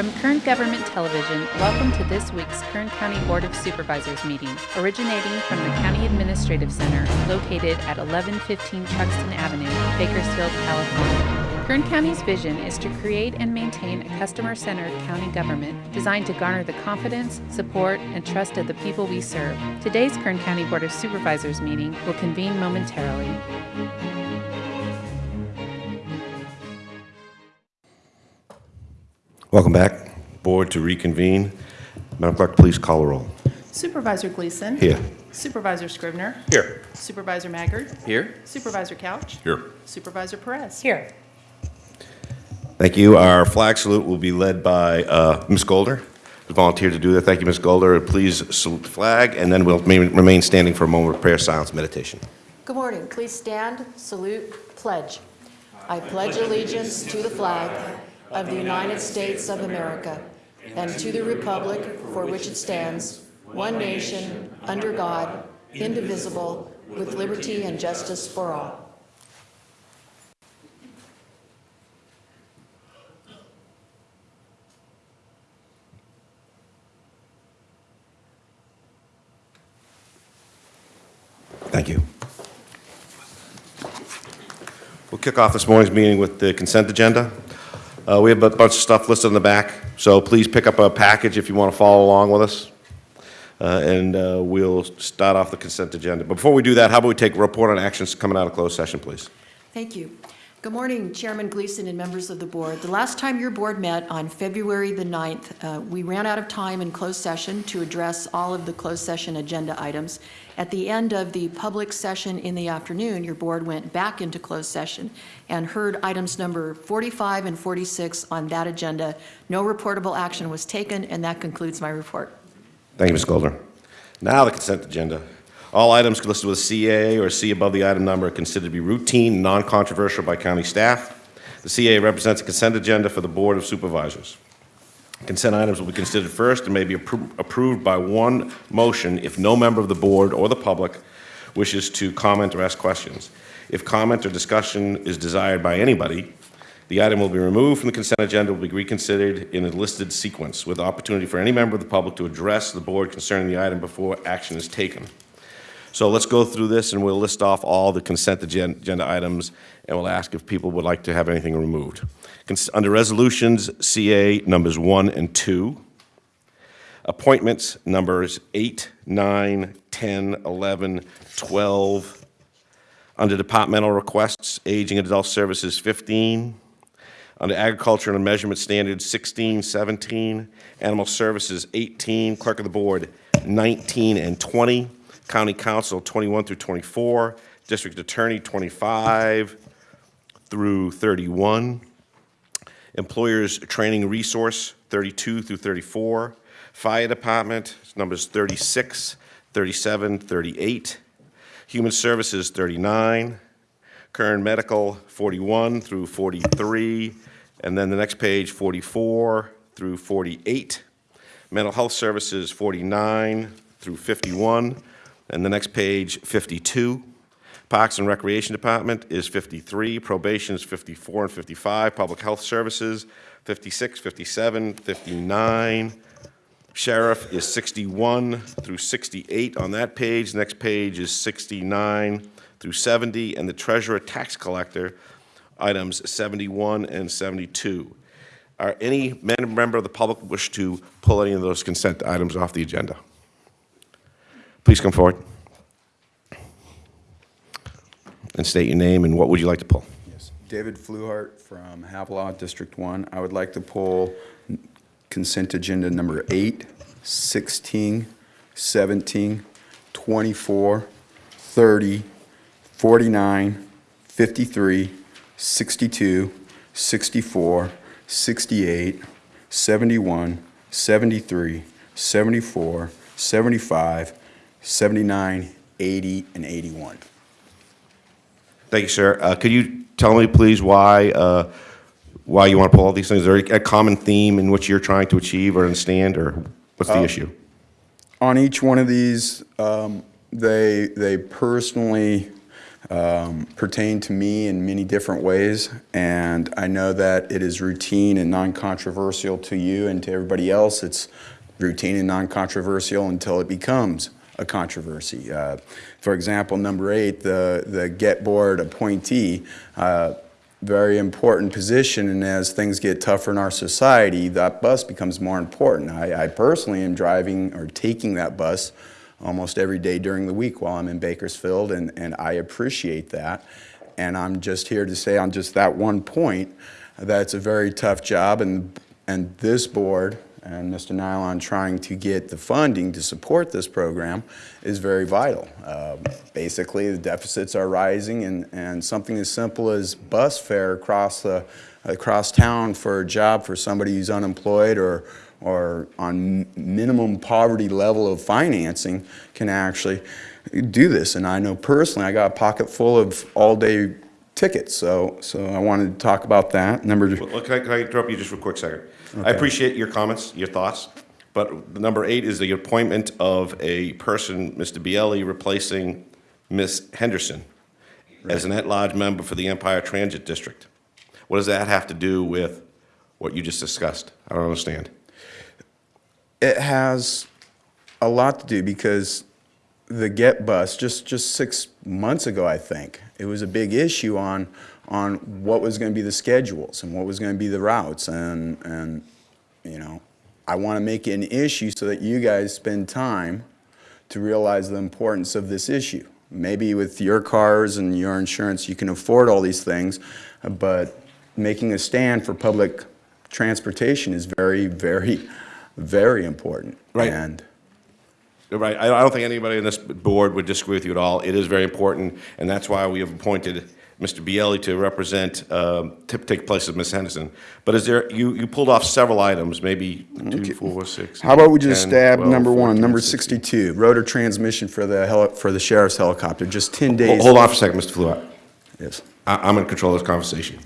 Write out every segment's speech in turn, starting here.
From Kern Government Television, welcome to this week's Kern County Board of Supervisors meeting, originating from the County Administrative Center located at 1115 Truxtun Avenue, Bakersfield, California. Kern County's vision is to create and maintain a customer-centered county government designed to garner the confidence, support, and trust of the people we serve. Today's Kern County Board of Supervisors meeting will convene momentarily. Welcome back. Board to reconvene. Madam Clerk, please call the roll. Supervisor Gleason. Here. Supervisor Scrivener. Here. Supervisor Maggard. Here? Supervisor Couch. Here. Supervisor Perez. Here. Thank you. Our flag salute will be led by uh, Ms. Goldner, who volunteered to do that. Thank you, Ms. Goldner. Please salute the flag, and then we'll remain standing for a moment of prayer, silence, meditation. Good morning. Please stand, salute, pledge. I pledge allegiance to the flag of the United States of America and to the republic for which it stands, one nation, under God, indivisible, with liberty and justice for all. Thank you. We'll kick off this morning's meeting with the consent agenda. Uh, We have a bunch of stuff listed in the back, so please pick up a package if you want to follow along with us. Uh, And uh, we'll start off the consent agenda. But before we do that, how about we take a report on actions coming out of closed session, please? Thank you. Good morning, Chairman Gleason and members of the board. The last time your board met on February the 9th, uh, we ran out of time in closed session to address all of the closed session agenda items. At the end of the public session in the afternoon, your board went back into closed session and heard items number 45 and 46 on that agenda. No reportable action was taken, and that concludes my report. Thank you, Ms. Goldner. Now the consent agenda. All items listed with CA or C above the item number are considered to be routine, non-controversial by county staff. The CA represents a consent agenda for the Board of Supervisors. Consent items will be considered first and may be appro- approved by one motion if no member of the board or the public wishes to comment or ask questions. If comment or discussion is desired by anybody, the item will be removed from the consent agenda, will be reconsidered in a listed sequence, with opportunity for any member of the public to address the board concerning the item before action is taken. So let's go through this, and we'll list off all the consent agenda items, and we'll ask if people would like to have anything removed. Under resolutions, CA numbers 1 and 2. Appointments numbers 8, 9, 10, 11, 12. Under departmental requests, Aging and Adult Services 15. Under Agriculture and Measurement Standards 16, 17. Animal Services 18. Clerk of the Board 19 and 20. County Counsel 21 through 24. District Attorney 25 through 31. Employers Training Resource, 32 through 34. Fire Department, numbers 36, 37, 38. Human Services, 39. Kern Medical, 41 through 43. And then the next page, 44 through 48. Mental Health Services, 49 through 51. And the next page, 52. Parks and Recreation Department is 53, Probation is 54 and 55, Public Health Services, 56, 57, 59. Sheriff is 61 through 68 on that page. Next page is 69 through 70, and the Treasurer Tax Collector, items 71 and 72. Are any member of the public wish to pull any of those consent items off the agenda? Please come forward. And state your name and what would you like to pull? Yes. David Fluhart from Havilah, District 1. I would like to pull consent agenda number 8, 16, 17, 24, 30, 49, 53, 62, 64, 68, 71, 73, 74, 75, 79, 80, and 81. Thank you, sir. Uh, Could you tell me, please, why, uh, why you want to pull all these things? Is there a common theme in which you're trying to achieve or understand, or what's the issue? On each one of these, um, they, they personally um, pertain to me in many different ways, and I know that it is routine and non-controversial to you and to everybody else. It's routine and non-controversial until it becomes a controversy. Uh, For example, number eight, the, the Get Board appointee, uh, very important position, and as things get tougher in our society, that bus becomes more important. I, I personally am driving or taking that bus almost every day during the week while I'm in Bakersfield, and, and I appreciate that. And I'm just here to say on just that one point, that it's a very tough job, and, and this board and Mr. Nilon trying to get the funding to support this program is very vital. Uh, Basically, the deficits are rising, and, and something as simple as bus fare across the, across town for a job for somebody who's unemployed or, or on minimum poverty level of financing can actually do this. And I know personally, I got a pocket full of all-day tickets, so, so I wanted to talk about that. Number, Well, can I, can I interrupt you just for a quick second? I appreciate your comments, your thoughts, but number eight is the appointment of a person, Mr. Bielli, replacing Ms. Henderson as an at-large member for the Empire Transit District. What does that have to do with what you just discussed? I don't understand. It has a lot to do because the Get Bus, just, just six months ago, I think, it was a big issue on, on what was going to be the schedules and what was going to be the routes. And, and, you know, I want to make it an issue so that you guys spend time to realize the importance of this issue. Maybe with your cars and your insurance, you can afford all these things, but making a stand for public transportation is very, very, very important. Right. And Right, I I don't think anybody on this board would disagree with you at all. It is very important, and that's why we have appointed Mr. Bielli to represent, um, to take place of Ms. Henderson. But is there, you, you pulled off several items, maybe two, four, six. How about we just 10, stab 12, number one, 14, number 16. 62, rotor transmission for the heli, for the sheriff's helicopter, just 10 days. Hold on for a second, Mr. Fluhart. Yes. I- I'm in control of this conversation.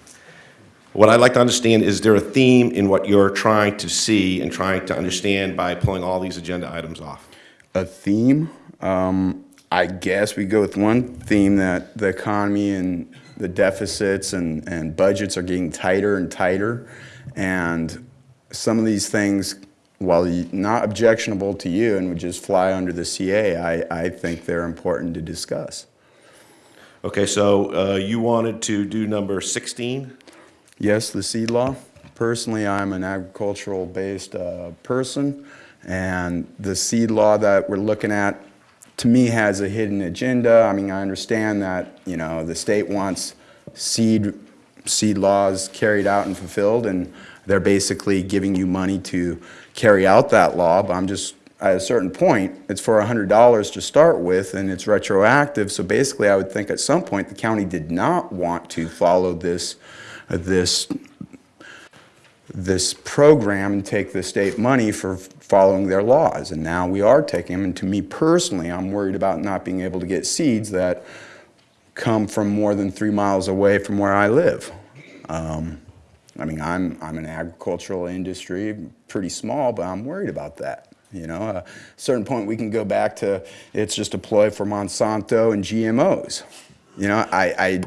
What I'd like to understand, is there a theme in what you're trying to see and trying to understand by pulling all these agenda items off? A theme, um, I guess we go with one theme that the economy and the deficits and, and budgets are getting tighter and tighter. And some of these things, while not objectionable to you and would just fly under the CA, I, I think they're important to discuss. Okay, so uh, you wanted to do number 16? Yes, the seed law. Personally, I'm an agricultural-based uh, person, and the seed law that we're looking at, to me, has a hidden agenda. I mean, I understand that, you know, the state wants seed, seed laws carried out and fulfilled, and they're basically giving you money to carry out that law, but I'm just, at a certain point, it's for $100 to start with, and it's retroactive, so basically, I would think at some point, the county did not want to follow this, this this program and take the state money for following their laws. And now we are taking them. And to me personally, I'm worried about not being able to get seeds that come from more than three miles away from where I live. Um, I mean, I'm, I'm an agricultural industry, pretty small, but I'm worried about that. You know, a certain point we can go back to it's just a ploy for Monsanto and GMOs. You know, I, I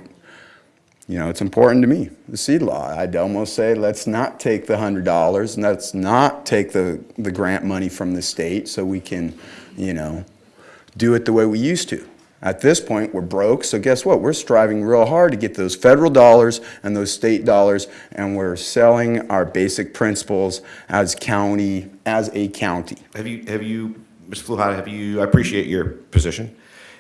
you know, it's important to me, the seed law. I'd almost say, let's not take the hundred dollars, and let's not take the, the grant money from the state so we can, you know, do it the way we used to. At this point, we're broke, so guess what? We're striving real hard to get those federal dollars and those state dollars, and we're selling our basic principles as county, as a county. Have you, have you, Mr. Fluharty, have you, I appreciate your position.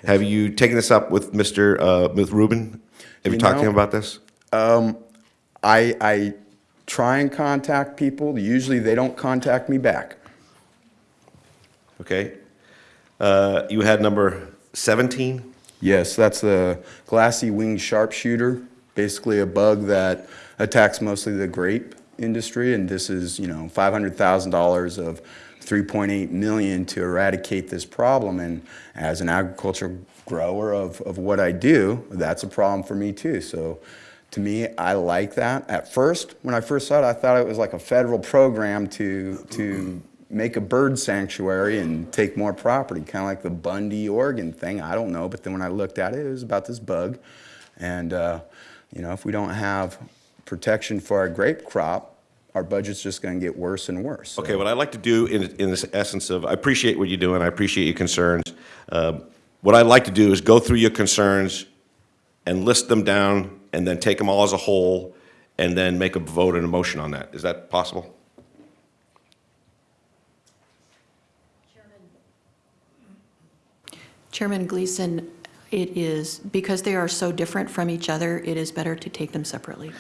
Have you taken this up with Mr., uh, with Ruben? Have you You talked to him about this? I, I try and contact people, usually they don't contact me back. Okay. Uh, You had number 17? Yes, that's the glassy winged sharpshooter, basically a bug that attacks mostly the grape industry, and this is, you know, $500,000 of 3.8 million to eradicate this problem, and as an agricultural grower of, of what I do, that's a problem for me too, so to me, I like that. At first, when I first saw it, I thought it was like a federal program to, to make a bird sanctuary and take more property, kind of like the Bundy, Oregon thing. I don't know, but then when I looked at it, it was about this bug. And, uh, you know, if we don't have protection for our grape crop, our budget's just going to get worse and worse. So- Okay, what I'd like to do in, in this essence of, I appreciate what you're doing, I appreciate your concerns. Um, What I'd like to do is go through your concerns and list them down, and then take them all as a whole, and then make a vote and a motion on that. Is that possible? Chairman Gleason, it is, because they are so different from each other, it is better to take them separately.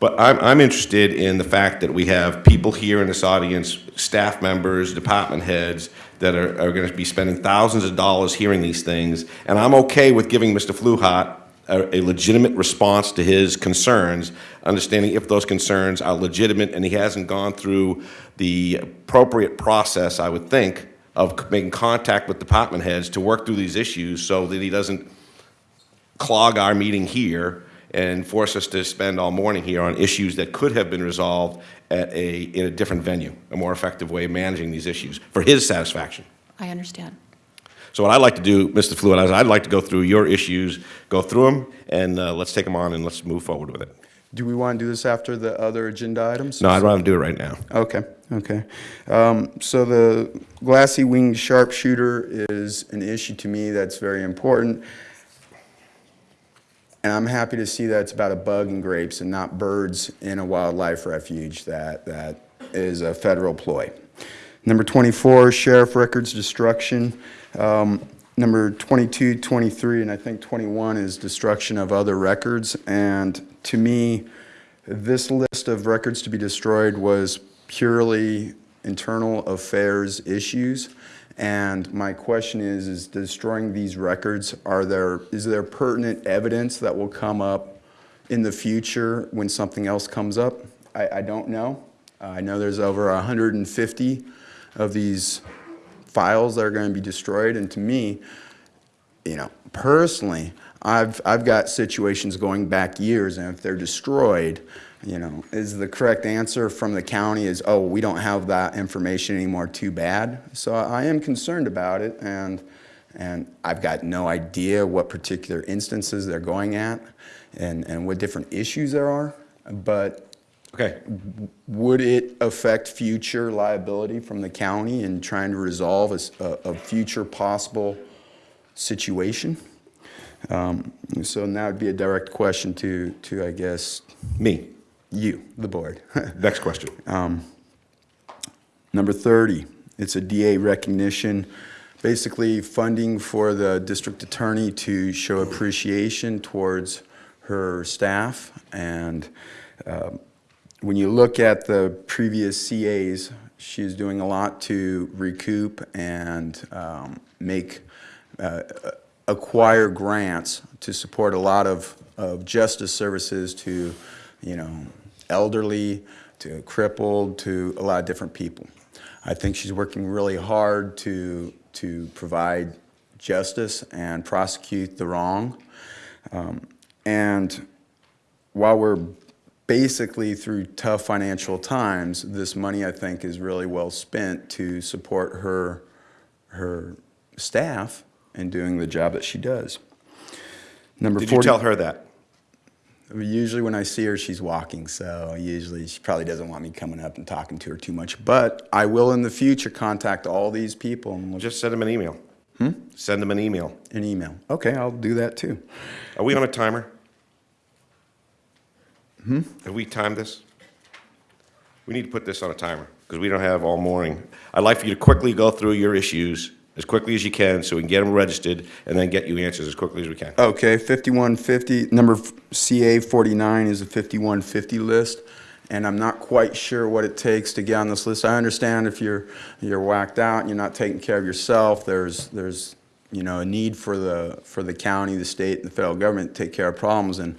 But I'm, I'm interested in the fact that we have people here in this audience, staff members, department heads, that are, are gonna be spending thousands of dollars hearing these things, and I'm okay with giving Mr. Fluhart a, a legitimate response to his concerns, understanding if those concerns are legitimate and he hasn't gone through the appropriate process, I would think, of making contact with department heads to work through these issues so that he doesn't clog our meeting here and force us to spend all morning here on issues that could have been resolved at a, in a different venue, a more effective way of managing these issues for his satisfaction. I understand. So what I'd like to do, Mr. Fluid, is I'd like to go through your issues, go through them, and uh, let's take them on and let's move forward with it. Do we want to do this after the other agenda items? No, I'd rather do it right now. Okay, okay. Um, So the glassy winged sharpshooter is an issue to me that's very important. And I'm happy to see that it's about a bug in grapes and not birds in a wildlife refuge that, that is a federal ploy. Number 24, sheriff records destruction. Um, Number 22, 23, and I think 21 is destruction of other records. And to me, this list of records to be destroyed was purely internal affairs issues. And my question is, is destroying these records, are there, is there pertinent evidence that will come up in the future when something else comes up? I, I don't know. I know there's over 150 of these files that are going to be destroyed. And to me, you know, personally, I've, I've got situations going back years, and if they're destroyed, you know, is the correct answer from the county is, oh, we don't have that information anymore, too bad. So I am concerned about it, and, and I've got no idea what particular instances they're going at and, and what different issues there are, but Okay, would it affect future liability from the county in trying to resolve a future possible situation? Um, So now it'd be a direct question to, to, I guess, me. You, the board. Next question. Number 30, it's a DA recognition, basically funding for the district attorney to show appreciation towards her staff. And um, when you look at the previous CAs, she's doing a lot to recoup and um, make, uh, acquire grants to support a lot of, of justice services to, you know, elderly, to crippled, to a lot of different people. I think she's working really hard to, to provide justice and prosecute the wrong. Um, And while we're basically through tough financial times, this money, I think, is really well spent to support her, her staff in doing the job that she does. Number Did you tell her that? Usually when I see her, she's walking, so usually she probably doesn't want me coming up and talking to her too much. But I will in the future contact all these people and we'll just Just send them an email. Hmm? Send them an email. an email. Okay, I'll do that too. Are we on a timer? Hmm? Have we timed this? We need to put this on a timer, because we don't have all morning. I'd like for you to quickly go through your issues as quickly as you can, so we can get them registered, and then get you answers as quickly as we can. Okay, 5150, number CA 49 is a 5150 list, and I'm not quite sure what it takes to get on this list. I understand if you're, you're whacked out and you're not taking care of yourself, there's, there's, you know, a need for the, for the county, the state, and the federal government to take care of problems. And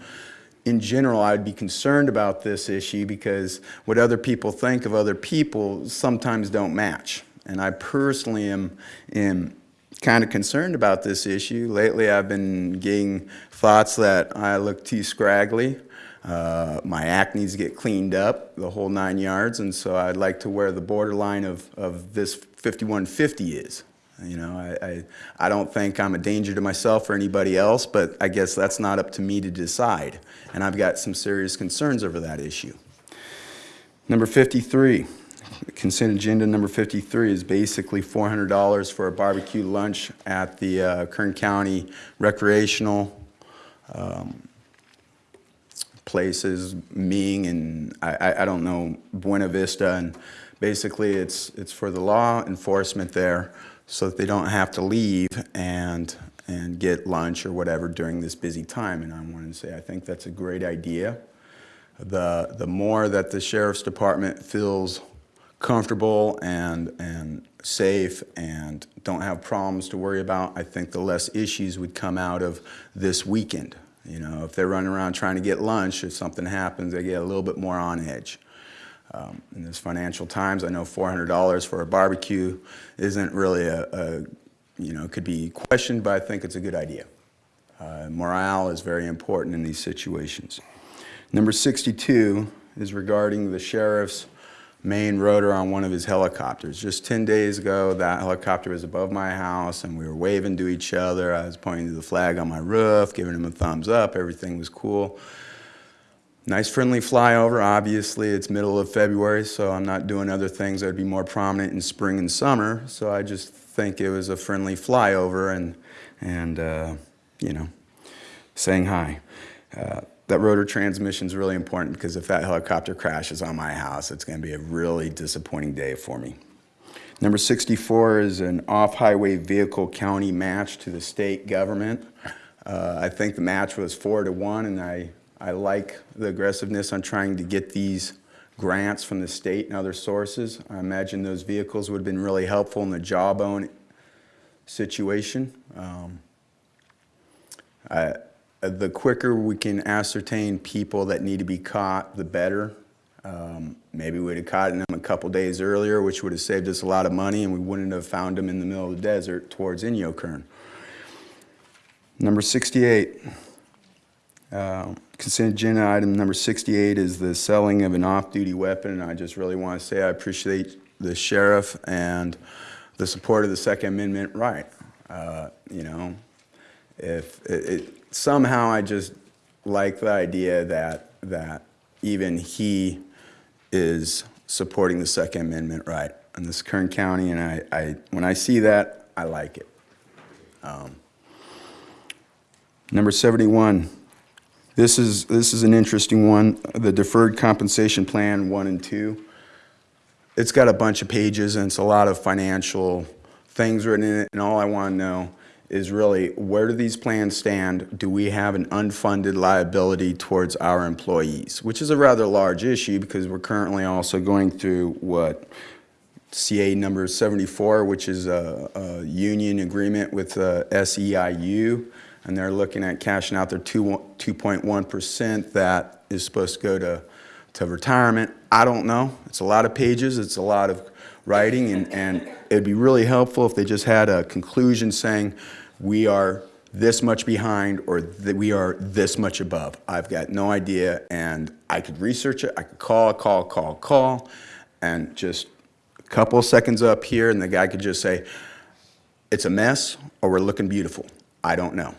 in general, I'd be concerned about this issue because what other people think of other people sometimes don't match. And I personally am, am kind of concerned about this issue. Lately, I've been getting thoughts that I look too scraggly. Uh, my act needs to get cleaned up, the whole nine yards, and so I'd like to where the borderline of, of this 5150 is. You know, I, I, I don't think I'm a danger to myself or anybody else, but I guess that's not up to me to decide. And I've got some serious concerns over that issue. Number 53, consent agenda number 53 is basically $400 for a barbecue lunch at the uh, Kern County recreational um, places, Ming and I, I, don't know, Buena Vista. And basically it's, it's for the law enforcement there so that they don't have to leave and, and get lunch or whatever during this busy time. And I wanted to say, I think that's a great idea. The, the more that the sheriff's department feels comfortable and, and safe and don't have problems to worry about, I think the less issues would come out of this weekend. You know, if they're running around trying to get lunch, if something happens, they get a little bit more on edge. Um, in this financial times, I know $400 for a barbecue isn't really a, a, you know, could be questioned, but I think it's a good idea. Uh, morale is very important in these situations. Number 62 is regarding the sheriff's main rotor on one of his helicopters. Just 10 days ago, that helicopter was above my house and we were waving to each other. I was pointing to the flag on my roof, giving him a thumbs up. Everything was cool. Nice friendly flyover. Obviously, it's middle of February, so I'm not doing other things that would be more prominent in spring and summer. So I just think it was a friendly flyover and, and uh, you know, saying hi. Uh, that rotor transmission is really important because if that helicopter crashes on my house, it's going to be a really disappointing day for me. Number 64 is an off-highway vehicle county match to the state government. Uh, I think the match was four to one, and I, I like the aggressiveness on trying to get these grants from the state and other sources. I imagine those vehicles would have been really helpful in the jawbone situation. Um, I, the quicker we can ascertain people that need to be caught, the better. Um, maybe we'd have caught them a couple days earlier, which would have saved us a lot of money, and we wouldn't have found them in the middle of the desert towards Inyokern. Number 68, uh, consent agenda item number 68 is the selling of an off-duty weapon, and I just really want to say I appreciate the sheriff and the support of the Second Amendment right. Uh, you know, if it, it, somehow I just like the idea that that even he is supporting the Second Amendment right in this Kern County, and I, I when I see that, I like it. Um, number 71. This is this is an interesting one. The deferred compensation plan one and two. It's got a bunch of pages and it's a lot of financial things written in it, and all I want to know is really where do these plans stand? Do we have an unfunded liability towards our employees? Which is a rather large issue because we're currently also going through what CA number 74, which is a, a union agreement with uh, SEIU, and they're looking at cashing out their 2.1% that is supposed to go to, to retirement. I don't know. It's a lot of pages. It's a lot of writing, and, and it'd be really helpful if they just had a conclusion saying, we are this much behind or that we are this much above. I've got no idea and I could research it. I could call, call, call, call and just a couple seconds up here and the guy could just say, it's a mess or we're looking beautiful. I don't know.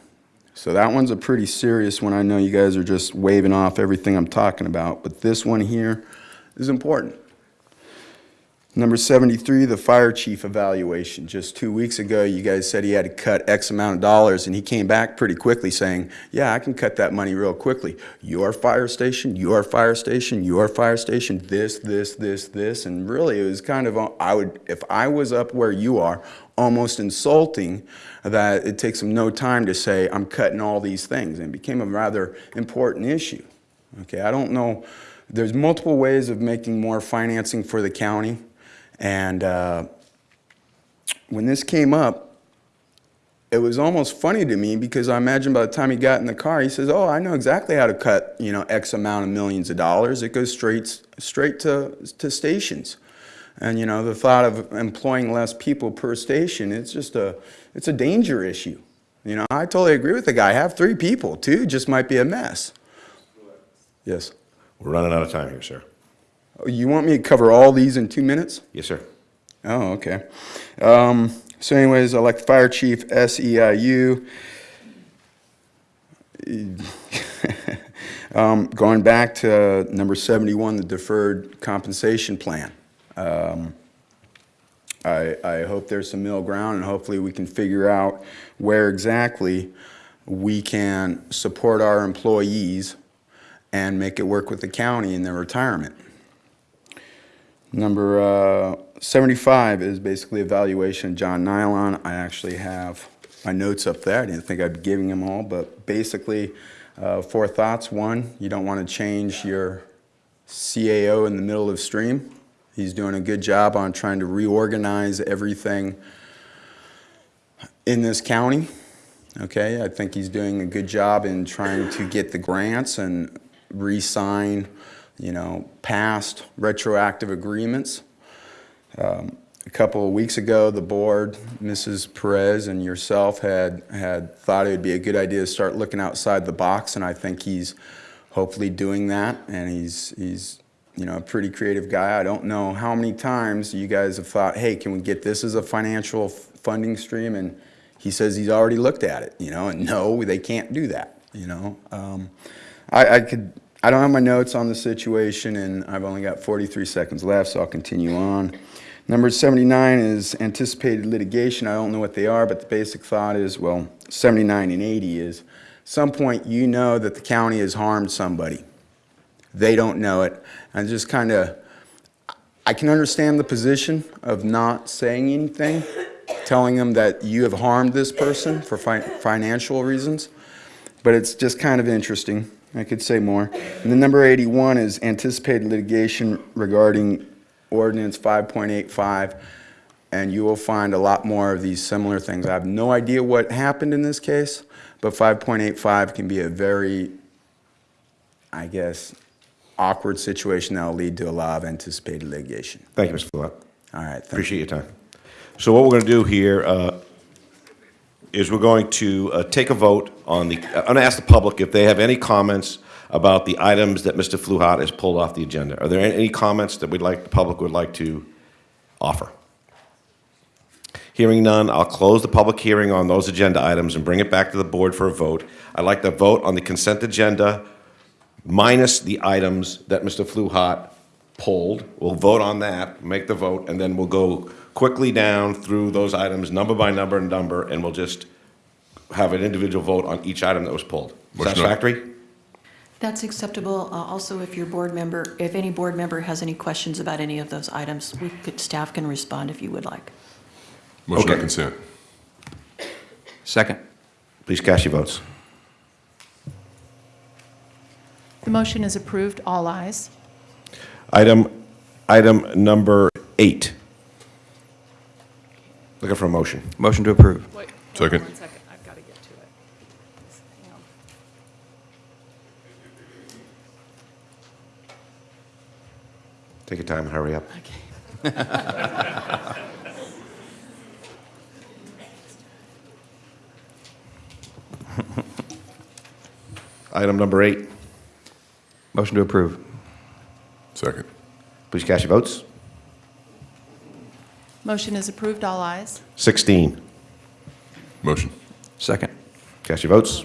So that one's a pretty serious one. I know you guys are just waving off everything I'm talking about, but this one here is important. Number 73, the fire chief evaluation. Just two weeks ago, you guys said he had to cut X amount of dollars, and he came back pretty quickly saying, yeah, I can cut that money real quickly. Your fire station, your fire station, your fire station, this, this, this, this. And really, it was kind of, I would, if I was up where you are, almost insulting that it takes him no time to say, I'm cutting all these things. And it became a rather important issue. Okay, I don't know. There's multiple ways of making more financing for the county. And uh, when this came up, it was almost funny to me because I imagine by the time he got in the car, he says, "Oh, I know exactly how to cut, you know, X amount of millions of dollars. It goes straight straight to to stations." And you know, the thought of employing less people per station, it's just a it's a danger issue. You know, I totally agree with the guy. Have three people, two just might be a mess. Yes. We're running out of time here, sir. Oh, You want me to cover all these in two minutes? Yes, sir. Oh, okay. Um, so anyways, I elect fire chief, SEIU. Um, going back to number 71, the deferred compensation plan. Um, I, I hope there's some middle ground and hopefully we can figure out where exactly we can support our employees and make it work with the county in their retirement. Number uh, 75 is basically evaluation John Nilon. I actually have my notes up there. I didn't think I'd be giving them all, but basically, uh, four thoughts. One, you don't want to change your CAO in the middle of stream. He's doing a good job on trying to reorganize everything in this county. Okay, I think he's doing a good job in trying to get the grants and re-sign, you know, past retroactive agreements. Um, A couple of weeks ago, the board, Mrs. Perez and yourself had, had thought it would be a good idea to start looking outside the box, and I think he's hopefully doing that, and he's, he's, you know, a pretty creative guy. I don't know how many times you guys have thought, hey, can we get this as a financial funding stream? And he says he's already looked at it, you know, and no, they can't do that, you know. Um, I, I could, I don't have my notes on the situation, and I've only got 43 seconds left, so I'll continue on. Number 79 is anticipated litigation. I don't know what they are, but the basic thought is, well, 79 and 80 is, some point you know that the county has harmed somebody. They don't know it. And just kind of, I can understand the position of not saying anything, telling them that you have harmed this person for fi- financial reasons, but it's just kind of interesting. I could say more. And then number 81 is anticipated litigation regarding ordinance 5.85, and you will find a lot more of these similar things. I have no idea what happened in this case, but 5.85 can be a very, I guess, awkward situation that will lead to a lot of anticipated litigation. Thank you, Mr. Fluot. All right, thank you. Appreciate your time. So what we're going to do here uh, is we're going to uh, take a vote on the, I'm going to ask the public if they have any comments about the items that Mr. Fluhat has pulled off the agenda. Are there any comments that we'd like, the public would like to offer? Hearing none, I'll close the public hearing on those agenda items and bring it back to the board for a vote. I'd like to vote on the consent agenda minus the items that Mr. Fluhat pulled. We'll vote on that, make the vote, and then we'll go quickly down through those items, number by number and number, and we'll just have an individual vote on each item that was pulled. Motion. Satisfactory? That's acceptable. Uh, Also, if your board member, if any board member has any questions about any of those items, we could, staff can respond if you would like. Motion on Okay. consent. Second. Please cast your votes. The motion is approved, all ayes. Item, item number eight. Looking for a motion. Motion to approve. Wait, Second. One second, I've got to get to it. Hang on. Take your time, hurry up. Okay. Item number eight. Motion to approve. Second. Please cast your votes. Motion is approved, all ayes. 16. Motion. Second. Cast your votes.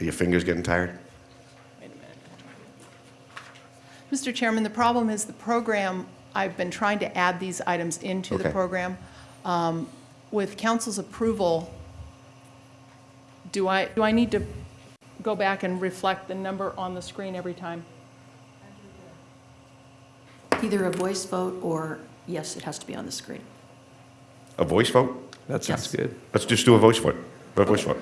Are your fingers getting tired? Wait a minute. Mr. Chairman, the problem is the program, I've been trying to add these items into the Okay. program. Um, With council's approval, do I, do I need to go back and reflect the number on the screen every time? Either a voice vote or, yes, it has to be on the screen. A voice vote? That sounds Yes. good. Let's just do a voice vote. A voice vote.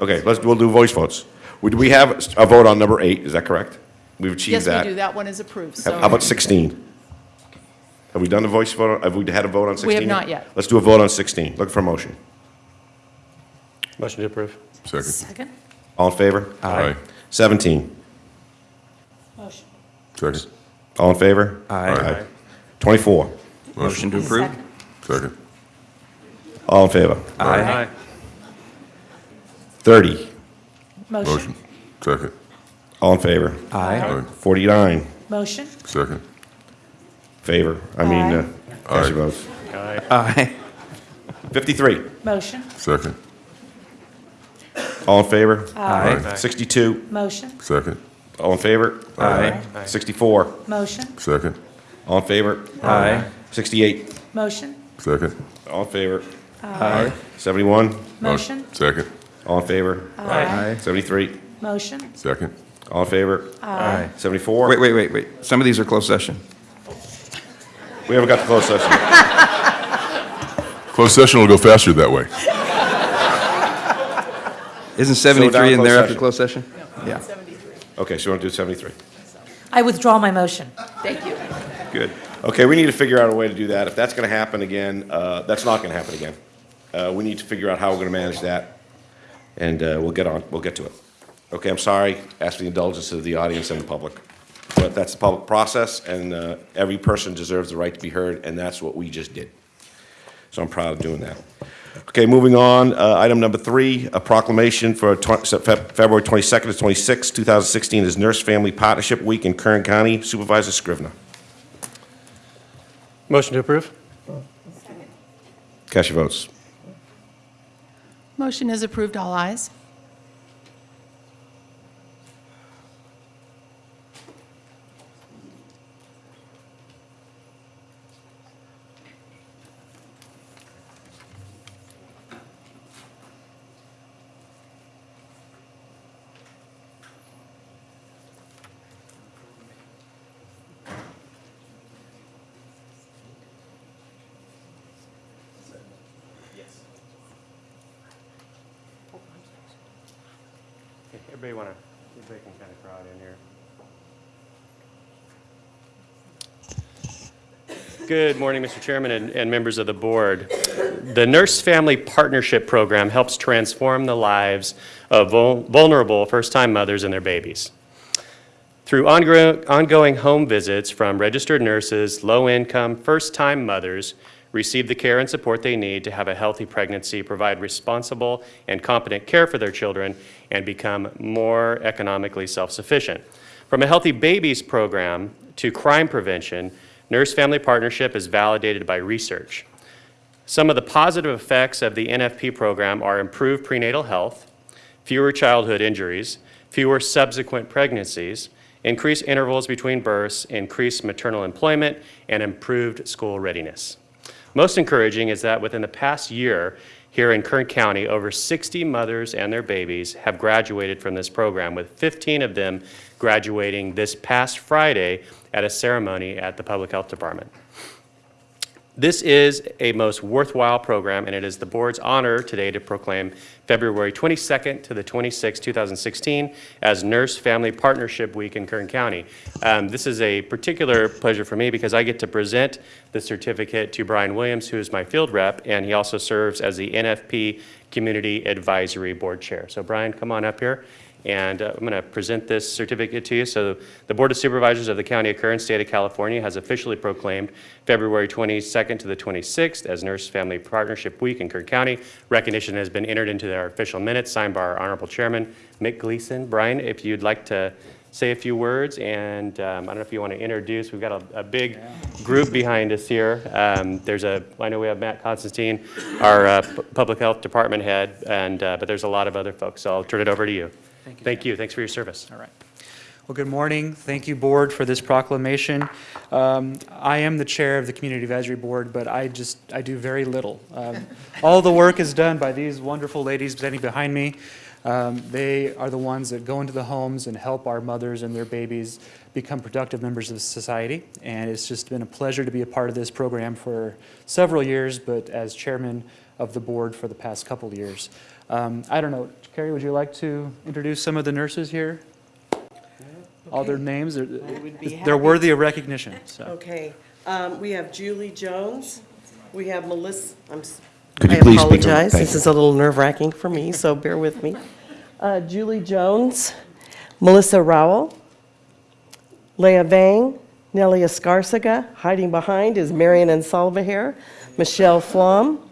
Okay, let's, we'll do voice votes. We- Do we have a vote on number eight? Is that correct? We've achieved Yes, that. we do, that one is approved, How so. how about 16? Have we done the voice vote? Have we had a vote on 16? We have not yet. Let's do a vote on 16. Look for a motion. Motion to approve. Second. Second? All in favor? Aye. 17. Motion. Second. All in favor? Aye. 24. Motion to approve. Second. All in favor? Aye. 30. Motion. Second. All in favor? Aye. Aye. 49, Motion? Second. favor, I mean, uh, cast your votes. Aye. Aye. 53, Motion? Second. all in favor? Aye. 62, Motion? Second. All in favor? Aye. 64, Motion? Second. all in favor? Aye. 68, Motion? Second. all in favor? Aye. 71, Motion? Second. all in favor? Aye. 73, Motion? Second. all in favor? Aye. 74? Wait, wait, wait, wait. Some of these are closed session. We haven't got the closed session. Closed session will go faster that way. Isn't down 73 in there after closed closed session? Yeah, Okay, so you want to do 73? I withdraw my motion. Thank you. good. Okay, we need to figure out a way to do that. If that's going to happen again, uh, that's not going to happen again. Uh, We need to figure out how we're going to manage that, and uh, we'll get on, we'll get to it. Okay, I'm sorry, ask for the indulgence of the audience and the public. But that's the public process, and uh, every person deserves the right to be heard, and that's what we just did. So I'm proud of doing that. Okay, moving on, uh, item number three, a proclamation for twen- Fe- February 22nd to 26th, 2016 is Nurse Family Partnership Week in Kern County. Supervisor Scrivener. Motion to approve? Cast your votes. Motion is approved, all ayes. Everybody want to, everybody can kind of crowd in here. Good morning, Mr. Chairman and, and members of the board. The Nurse Family Partnership Program helps transform the lives of vul- vulnerable first-time mothers and their babies. Through ongoing home visits from registered nurses, low-income, first-time mothers receive the care and support they need to have a healthy pregnancy, provide responsible and competent care for their children, and become more economically self-sufficient. From a Healthy Babies program to crime prevention, Nurse Family Partnership is validated by research. Some of the positive effects of the NFP program are improved prenatal health, fewer childhood injuries, fewer subsequent pregnancies, increased intervals between births, increased maternal employment, and improved school readiness. Most encouraging is that within the past year, here in Kern County, over 60 mothers and their babies have graduated from this program, with 15 of them graduating this past Friday at a ceremony at the Public Health Department. This is a most worthwhile program, and it is the board's honor today to proclaim February 22nd to the 26th, 2016, as Nurse Family Partnership Week in Kern County. Um, This is a particular pleasure for me because I get to present the certificate to Brian Williams, who is my field rep, and he also serves as the NFP Community Advisory Board Chair. So Brian, come on up here. And uh, I'm going to present this certificate to you. So the Board of Supervisors of the County of Kern, State of California, has officially proclaimed February 22nd to the 26th as Nurse Family Partnership Week in Kern County. Recognition has been entered into our official minutes, signed by our Honorable Chairman, Mick Gleason. Brian, if you'd like to say a few words, and um, I don't know if you want to introduce, we've got a, a big group behind us here. Um, There's a, I know we have Matt Constantine, our uh, Public Health Department head, and, uh, but there's a lot of other folks, so I'll turn it over to you. Thank you. Thank you, thanks for your service. All right. Well, good morning. Thank you, Board, for this proclamation. Um, I am the chair of the Community Advisory Board, but I just, I do very little. Um, All the work is done by these wonderful ladies standing behind me. Um, They are the ones that go into the homes and help our mothers and their babies become productive members of society. And it's just been a pleasure to be a part of this program for several years, but as chairman of the board for the past couple of years. Um, I don't know, Carrie, would you like to introduce some of the nurses here? All their names, they're, they're worthy of recognition, so. Okay, um, we have Julie Jones, we have Melissa, I'm, s- Could you I please speak apologize, this you. is a little nerve-wracking for me, so bear with me. Uh, Julie Jones, Melissa Rowell, Leah Vang, Nellie Escarcega, hiding behind is Marion and Salvahere, Michelle Flom,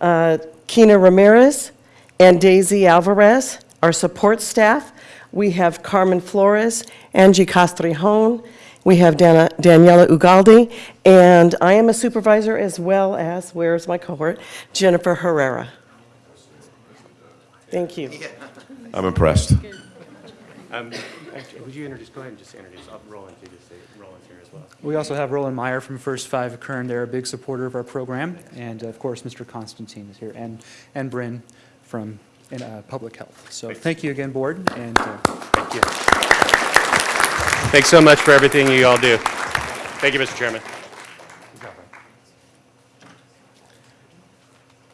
uh, Kina Ramirez, and Daisy Alvarez, Our support staff, we have Carmen Flores, Angie Castrejón, we have Dana- Daniela Ugaldi, and I am a supervisor as well as, where's my cohort? Jennifer Herrera. Thank you. I'm impressed. Um, actually, Would you introduce, go ahead and just introduce, I'll Roland, you just say Roland's here as well. We also have Roland Meyer from First Five Kern. They're a big supporter of our program. And of course, Mr. Constantine is here, and, and Bryn from in, uh, Public Health. So thank you again, Board, and uh, Thank you. Thanks so much for everything you all do. Thank you, Mr. Chairman.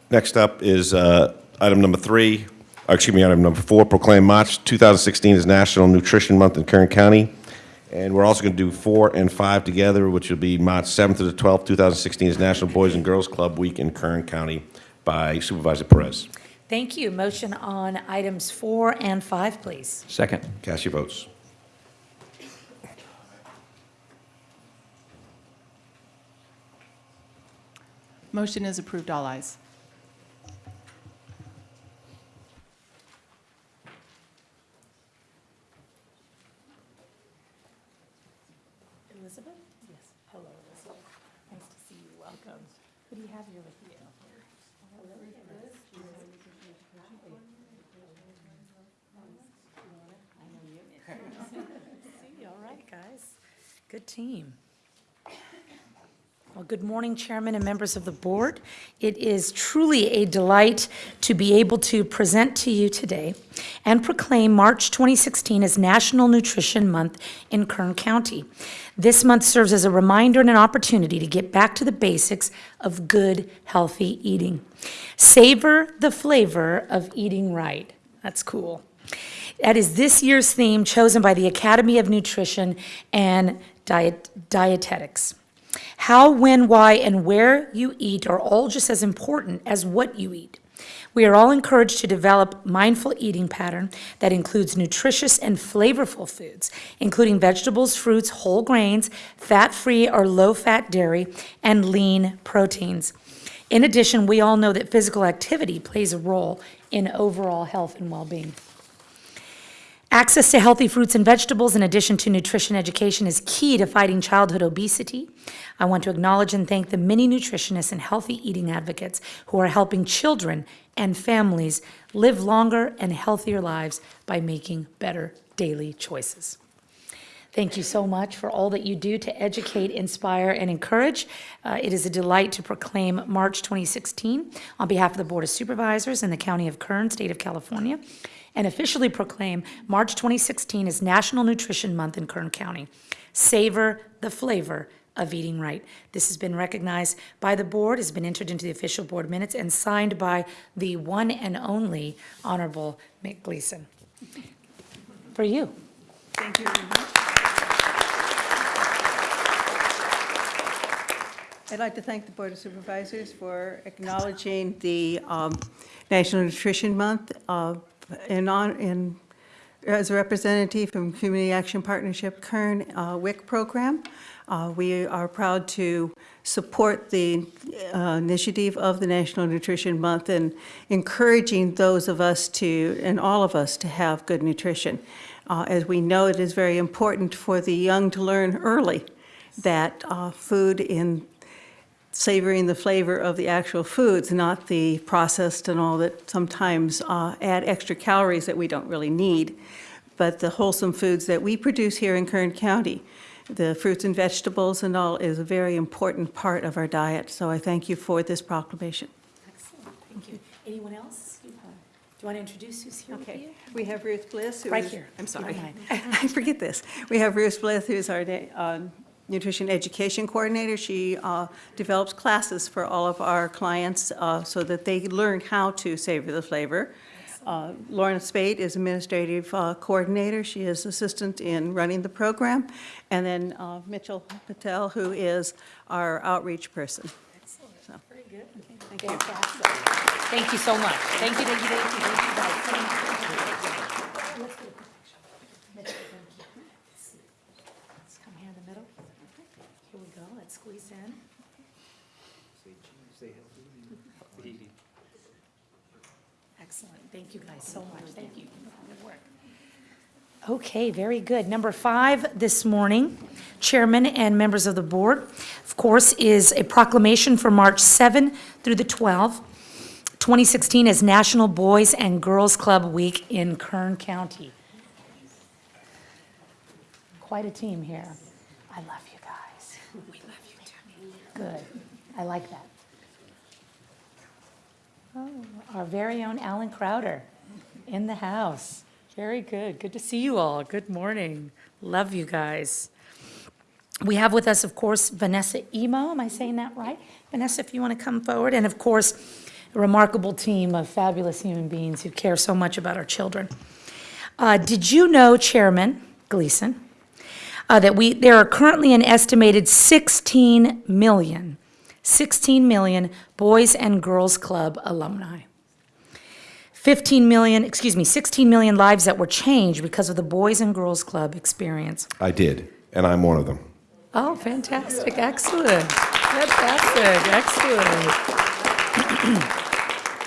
Next up is uh, item number three, or excuse me, item number four, proclaim March 2016 as National Nutrition Month in Kern County. And we're also going to do four and five together, which will be March 7th to the 12th, 2016 is National Boys and Girls Club Week in Kern County by Supervisor Perez. Thank you. Motion on items four and five, please. Second. Cast your votes. Motion is approved, all ayes. Elizabeth? Yes. Hello, Elizabeth. Nice to see you. Welcome. Who do you have here with you? See, all right, guys. Good team. Well, good morning, Chairman and members of the board. It is truly a delight to be able to present to you today and proclaim March 2016 as National Nutrition Month in Kern County. This month serves as a reminder and an opportunity to get back to the basics of good, healthy eating. Savor the flavor of eating right. That's cool. That is this year's theme chosen by the Academy of Nutrition and Diet, Dietetics. How, when, why, and where you eat are all just as important as what you eat. We are all encouraged to develop mindful eating pattern that includes nutritious and flavorful foods, including vegetables, fruits, whole grains, fat-free or low-fat dairy, and lean proteins. In addition, we all know that physical activity plays a role in overall health and well-being. Access to healthy fruits and vegetables in addition to nutrition education is key to fighting childhood obesity. I want to acknowledge and thank the many nutritionists and healthy eating advocates who are helping children and families live longer and healthier lives by making better daily choices. Thank you so much for all that you do to educate, inspire, and encourage. Uh, It is a delight to proclaim March 2016 on behalf of the Board of Supervisors in the County of Kern, State of California, and officially proclaim March 2016 as National Nutrition Month in Kern County. Savor the flavor of eating right. This has been recognized by the board, has been entered into the official board minutes, and signed by the one and only Honorable Mick Gleason. For you. Thank you very much. I'd like to thank the Board of Supervisors for acknowledging the um, National Nutrition Month uh, on- in, as a representative from Community Action Partnership Kern uh, WIC program. Uh, We are proud to support the uh, initiative of the National Nutrition Month and encouraging those of us to, and all of us, to have good nutrition. Uh, As we know, it is very important for the young to learn early that uh, food in savoring the flavor of the actual foods, not the processed and all that sometimes uh, add extra calories that we don't really need, but the wholesome foods that we produce here in Kern County. The fruits and vegetables and all is a very important part of our diet, so I thank you for this proclamation. Excellent, thank you. Anyone else? Do you want to introduce who's here with Okay, you? we have Ruth Bliss. who Right is- here, I'm if you don't sorry. I forget this. We have Ruth Bliss, who's our uh, nutrition education coordinator. She uh, develops classes for all of our clients uh, so that they learn how to savor the flavor. Uh, Lauren Spade is administrative uh, coordinator. She is assistant in running the program. And then uh, Mitchell Patel, who is our outreach person. Excellent. So, Very good. Thank you. Thank you so much. Thank you, thank you, thank you, thank you, guys. Thank you. Let's get a quick picture. Mitchell, thank you. Let's see. Let's come here in the middle. Here we go, let's squeeze in. Excellent, thank you guys so much, thank you. work. Okay, very good. Number five this morning, Chairman and members of the board, of course, is a proclamation for March 7 through the 12th, 2016 as National Boys and Girls Club Week in Kern County. Quite a team here. I love you guys. We love you too. Good. I like that. Oh, our very own Alan Crowder in the house. Very good. Good to see you all. Good morning. Love you guys. We have with us, of course, Vanessa Emo. Am I saying that right? Vanessa, if you want to come forward. And of course, a remarkable team of fabulous human beings who care so much about our children. Uh, Did you know, Chairman Gleason, uh, that we, there are currently an estimated 16 million, 16 million Boys and Girls Club alumni? 15 million, excuse me, 16 million lives that were changed because of the Boys and Girls Club experience. I did, and I'm one of them. Oh, fantastic, excellent, fantastic, excellent.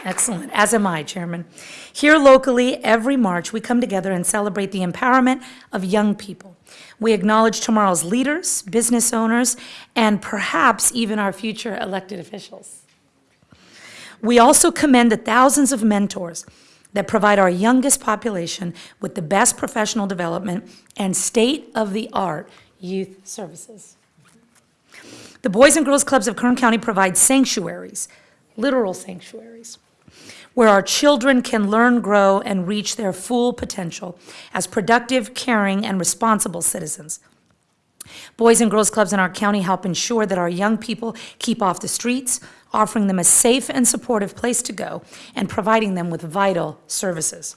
Excellent, as am I, Chairman. Here locally, every March, we come together and celebrate the empowerment of young people. We acknowledge tomorrow's leaders, business owners, and perhaps even our future elected officials. We also commend the thousands of mentors that provide our youngest population with the best professional development and state-of-the-art youth services. The Boys and Girls Clubs of Kern County provide sanctuaries, literal sanctuaries, where our children can learn, grow, and reach their full potential as productive, caring, and responsible citizens. Boys and Girls Clubs in our county help ensure that our young people keep off the streets, offering them a safe and supportive place to go, and providing them with vital services.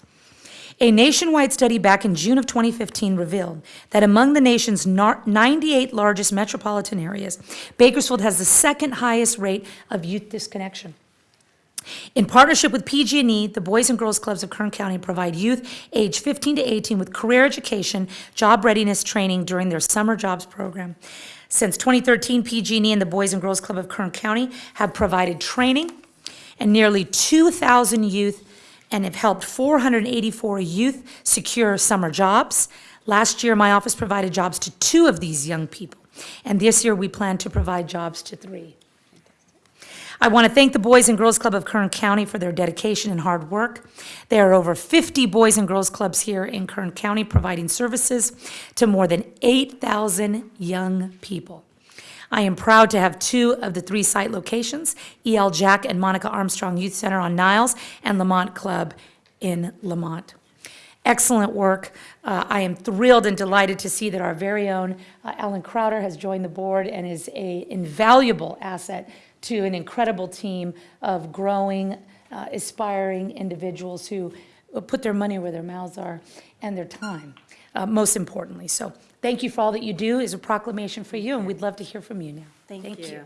A nationwide study back in June of 2015 revealed that among the nation's 98 largest metropolitan areas, Bakersfield has the second highest rate of youth disconnection. In partnership with PG&E, the Boys and Girls Clubs of Kern County provide youth age 15 to 18 with career education, job readiness training during their summer jobs program. Since 2013, PG&E and the Boys and Girls Club of Kern County have provided training and nearly 2,000 youth and have helped 484 youth secure summer jobs. Last year, my office provided jobs to two of these young people, and this year we plan to provide jobs to three. I want to thank the Boys and Girls Club of Kern County for their dedication and hard work. There are over 50 Boys and Girls Clubs here in Kern County providing services to more than 8,000 young people. I am proud to have two of the three site locations, E.L. Jack and Monica Armstrong Youth Center on Niles and Lamont Club in Lamont. Excellent work. Uh, I am thrilled and delighted to see that our very own uh, Alan Crowder has joined the board and is a invaluable asset to an incredible team of growing, uh, aspiring individuals who put their money where their mouths are and their time, uh, most importantly. So thank you for all that you do is a proclamation for you, and we'd love to hear from you now. Thank you.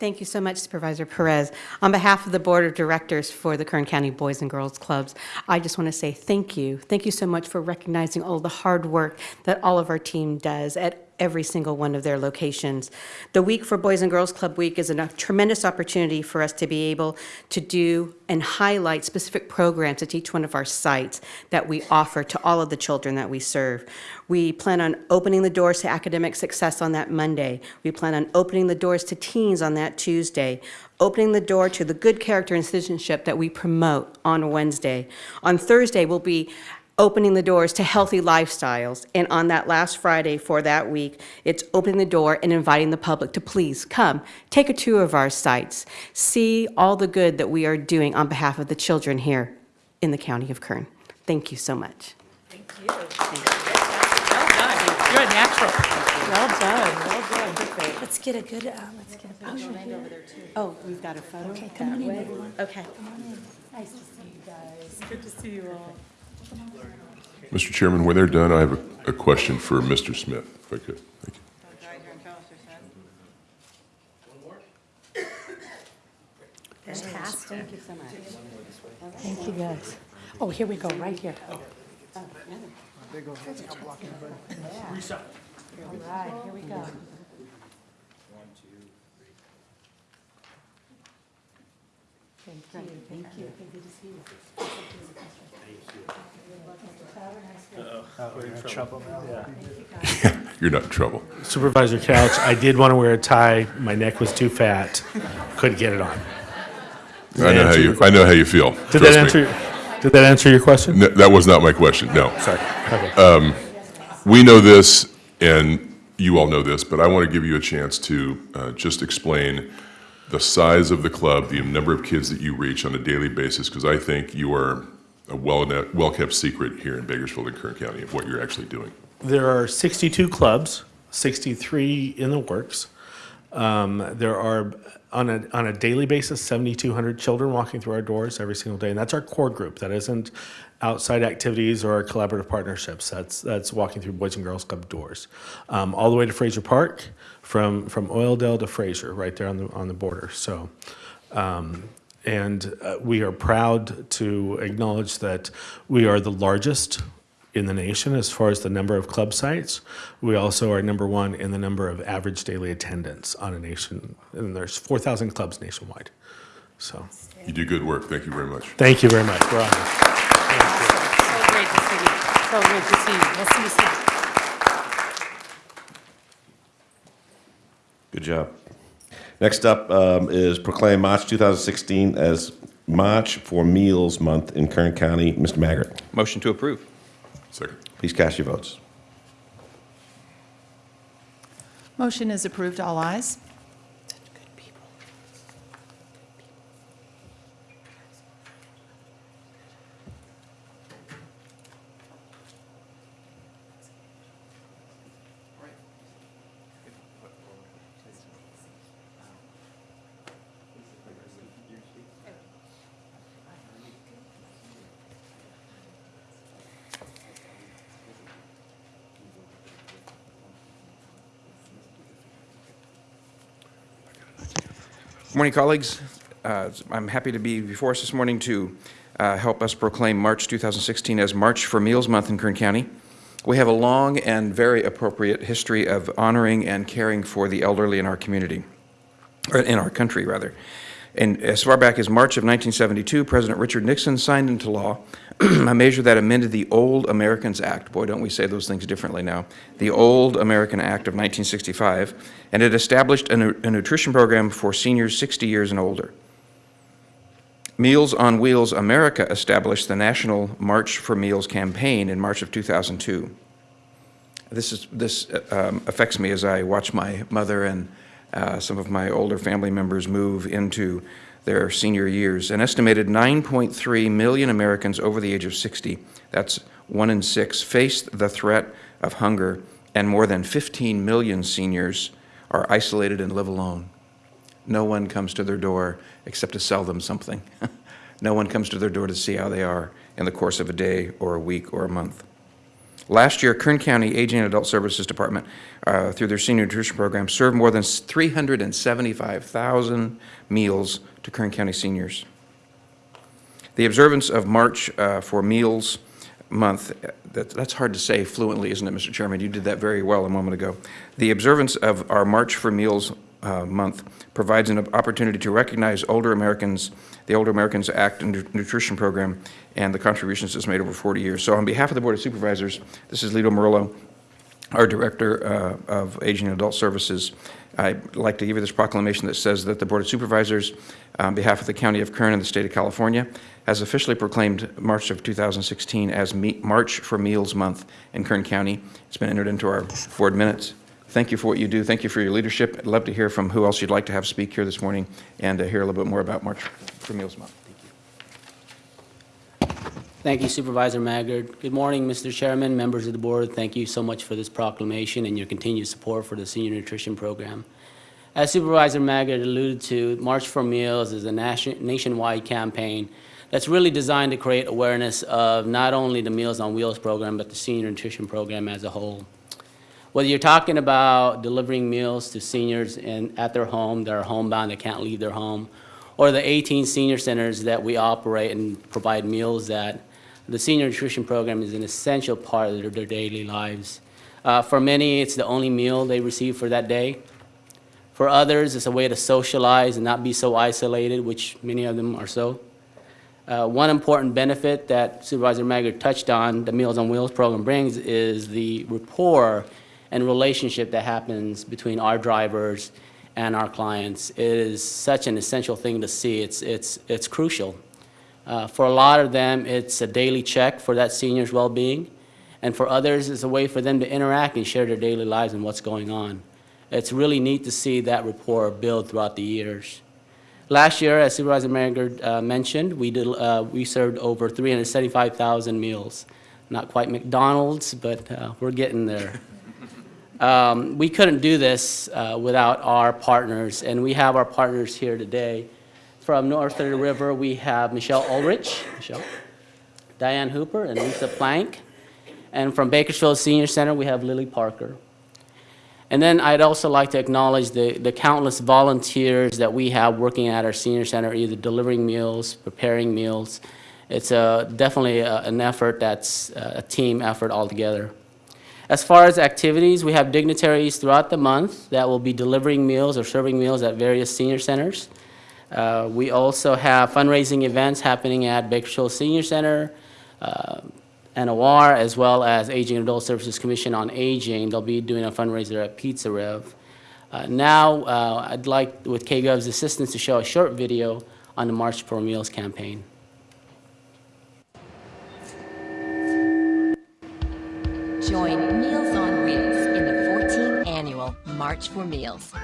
Thank you so much Supervisor Perez. On behalf of the Board of Directors for the Kern County Boys and Girls Clubs, I just want to say thank you. Thank you so much for recognizing all the hard work that all of our team does at every single one of their locations. The week for Boys and Girls Club Week is a tremendous opportunity for us to be able to do and highlight specific programs at each one of our sites that we offer to all of the children that we serve. We plan on opening the doors to academic success on that Monday. We plan on opening the doors to teens on that Tuesday, opening the door to the good character and citizenship that we promote on Wednesday. On Thursday, we'll be opening the doors to healthy lifestyles. And on that last Friday for that week, it's opening the door and inviting the public to please come, take a tour of our sites, see all the good that we are doing on behalf of the children here in the county of Kern. Thank you so much. Thank you. Well done. You're a natural. Well done, well done. Good for you. Let's get a good, uh, let's get a picture here. Oh, we've got a photo? Okay, come on in, everyone. Okay. Come on in. Nice to see you guys. Good to see you all. Mr. Chairman, when they're done, I have a, a question for Mr. Smith, if I could. Thank you. Fantastic. Thank you so much. Thank you, guys. Oh, here we go, right here. Oh, All right, here we go. You're not in trouble. Supervisor Couch, I did want to wear a tie. My neck was too fat. Couldn't get it on. I know how you, I know how you feel. Did Trust that me. answer, did that answer your question? No, That was not my question, no. Sorry. Okay. We know this, and you all know this, but I want to give you a chance to uh, just explain the size of the club, the number of kids that you reach on a daily basis, because I think you are a well, well-kept secret here in Bakersfield and Kern County of what you're actually doing. There are 62 clubs, 63 in the works. Um, There are, on a, on a daily basis, 7,200 children walking through our doors every single day. And that's our core group. That isn't outside activities or collaborative partnerships. That's, that's walking through Boys and Girls Club doors. Um, All the way to Frazier Park, from, from Oildale to Frazier, right there on the, on the border. So, um, and uh, we are proud to acknowledge that we are the largest in the nation as far as the number of club sites. We also are number one in the number of average daily attendance on a nation, and there's 4,000 clubs nationwide. So, You do good work, thank you very much. thank you very much. We're honored. So great to see you. So great to see you. We'll see you soon. Good job. Next up um, is proclaim March 2016 as March for Meals Month in Kern County. Mr. Maggard, Motion to approve. Second. please cast your votes. Motion is approved, all ayes. Morning, colleagues. Uh, I'm happy to be before us this morning to uh, help us proclaim March 2016 as March for Meals Month in Kern County. We have a long and very appropriate history of honoring and caring for the elderly in our community, or in our country, rather. And as far back as March of 1972, President Richard Nixon signed into law a measure that amended the Old Americans Act. Boy, don't we say those things differently now. The Old American Act of 1965, and it established a, a nutrition program for seniors 60 years and older. Meals on Wheels America established the National March for Meals campaign in March of 2002. This, is, this uh, um, affects me as I watch my mother and uh, some of my older family members move into their senior years. An estimated 9.3 million Americans over the age of 60, that's one in six, face the threat of hunger, and more than 15 million seniors are isolated and live alone. No one comes to their door except to sell them something. no one comes to their door to see how they are in the course of a day or a week or a month. Last year, Kern County Aging and Adult Services Department, uh, through their senior nutrition program, served more than 375,000 meals to Kern County seniors. The observance of March uh, for Meals Month, that, that's hard to say fluently, isn't it, Mr. Chairman? You did that very well a moment ago. The observance of our March for Meals uh, Month provides an opportunity to recognize older Americans, the Older Americans Act and Nu- Nutrition Program, and the contributions it's made over 40 years. So on behalf of the Board of Supervisors, this is Lito Murillo, our Director uh, of Aging and Adult Services. I'd like to give you this proclamation that says that the Board of Supervisors, on behalf of the County of Kern and the State of California, has officially proclaimed March of 2016 as Me- March for Meals Month in Kern County. It's been entered into our board minutes. Thank you for what you do. Thank you for your leadership. I'd love to hear from who else you'd like to have speak here this morning and to hear a little bit more about March for Meals Month. Thank you. Thank you Supervisor Maggard. Good morning, Mr. Chairman, members of the board. Thank you so much for this proclamation and your continued support for the senior nutrition program. As Supervisor Maggard alluded to, March for Meals is a nation- nationwide campaign that's really designed to create awareness of not only the Meals on Wheels program, but the senior nutrition program as a whole. Whether you're talking about delivering meals to seniors in, at their home, that are homebound, that can't leave their home, or the 18 senior centers that we operate and provide meals that the senior nutrition program is an essential part of their, their daily lives. Uh, for many, it's the only meal they receive for that day. For others, it's a way to socialize and not be so isolated, which many of them are so. Uh, One important benefit that Supervisor Maggard touched on, the Meals on Wheels program brings, is the rapport and relationship that happens between our drivers and our clients. Is such an essential thing to see. It's, it's, it's crucial. Uh, For a lot of them, it's a daily check for that senior's well-being, and for others, it's a way for them to interact and share their daily lives and what's going on. It's really neat to see that rapport build throughout the years. Last year, as Supervisor Maggard uh, mentioned, we did, uh, we served over 375,000 meals. Not quite McDonald's, but uh, we're getting there. Um, We couldn't do this uh, without our partners, and we have our partners here today. From north the river, we have Michelle Ulrich, Michelle, Diane Hooper, and Lisa Plank. And from Bakersfield Senior Center, we have Lily Parker. And then I'd also like to acknowledge the, the countless volunteers that we have working at our senior center, either delivering meals, preparing meals. It's a, definitely a- an effort that's uh, a team effort altogether. As far as activities, we have dignitaries throughout the month that will be delivering meals or serving meals at various senior centers. Uh, We also have fundraising events happening at Bakersfield Senior Center, uh, NOR, as well as Aging and Adult Services Commission on Aging. They'll be doing a fundraiser at PizzaRev. Uh, Now, uh, I'd like, with KGov's assistance, to show a short video on the March for Meals campaign. Join Meals on Wheels in the 14th annual March for Meals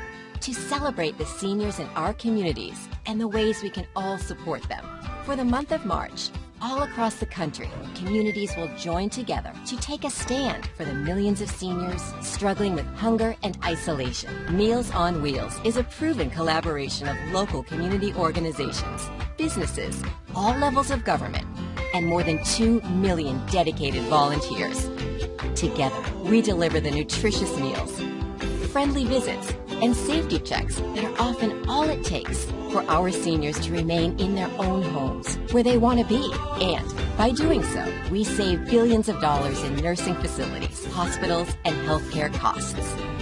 to celebrate the seniors in our communities and the ways we can all support them. For the month of March, all across the country, communities will join together to take a stand for the millions of seniors struggling with hunger and isolation. Meals on Wheels is a proven collaboration of local community organizations, businesses, all levels of government, and more than 2 million dedicated volunteers. Together, we deliver the nutritious meals, friendly visits, and safety checks that are often all it takes for our seniors to remain in their own homes where they want to be. And by doing so, we save billions of dollars in nursing facilities, hospitals, and healthcare costs.